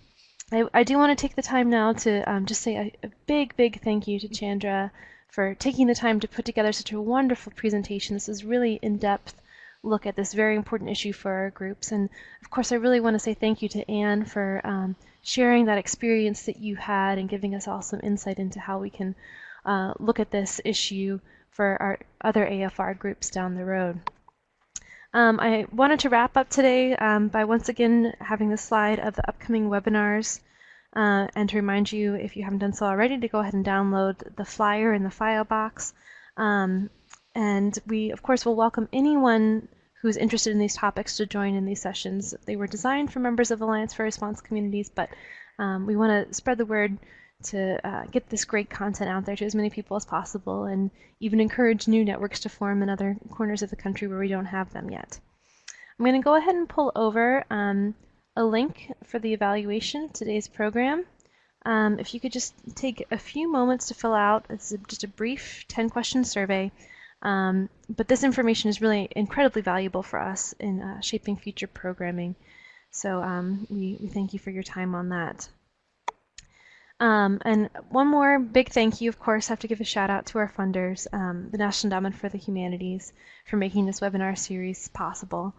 I, I do want to take the time now to um, just say a, a, big, big thank you to Chandra for taking the time to put together such a wonderful presentation. This is really in-depth look at this very important issue for our groups. And of course, I really want to say thank you to Anne for um, sharing that experience that you had and giving us all some insight into how we can uh, look at this issue for our other AFR groups down the road. Um, I wanted to wrap up today um, by once again having the slide of the upcoming webinars uh, and to remind you, if you haven't done so already, to go ahead and download the flyer in the file box. Um, and we, of course, will welcome anyone who's interested in these topics to join in these sessions. They were designed for members of Alliance for Response communities, but um, we want to spread the word to uh, get this great content out there to as many people as possible and even encourage new networks to form in other corners of the country where we don't have them yet. I'm going to go ahead and pull over um, a link for the evaluation of today's program. Um, if you could just take a few moments to fill out, it's just a brief 10 question survey. Um, but this information is really incredibly valuable for us in uh, shaping future programming. So um, we, we thank you for your time on that. Um, and one more big thank you, of course, I have to give a shout out to our funders, um, the National Endowment for the Humanities, for making this webinar series possible.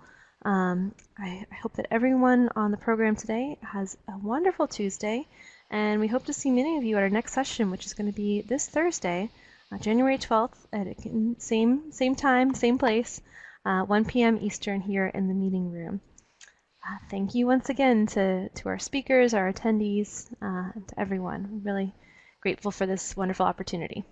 Um, I, I hope that everyone on the program today has a wonderful Tuesday, and we hope to see many of you at our next session, which is going to be this Thursday, uh, January 12th, at same same time, same place, uh, 1 p.m. Eastern here in the meeting room. Uh, thank you once again to, to our speakers, our attendees, uh, and to everyone. Really grateful for this wonderful opportunity.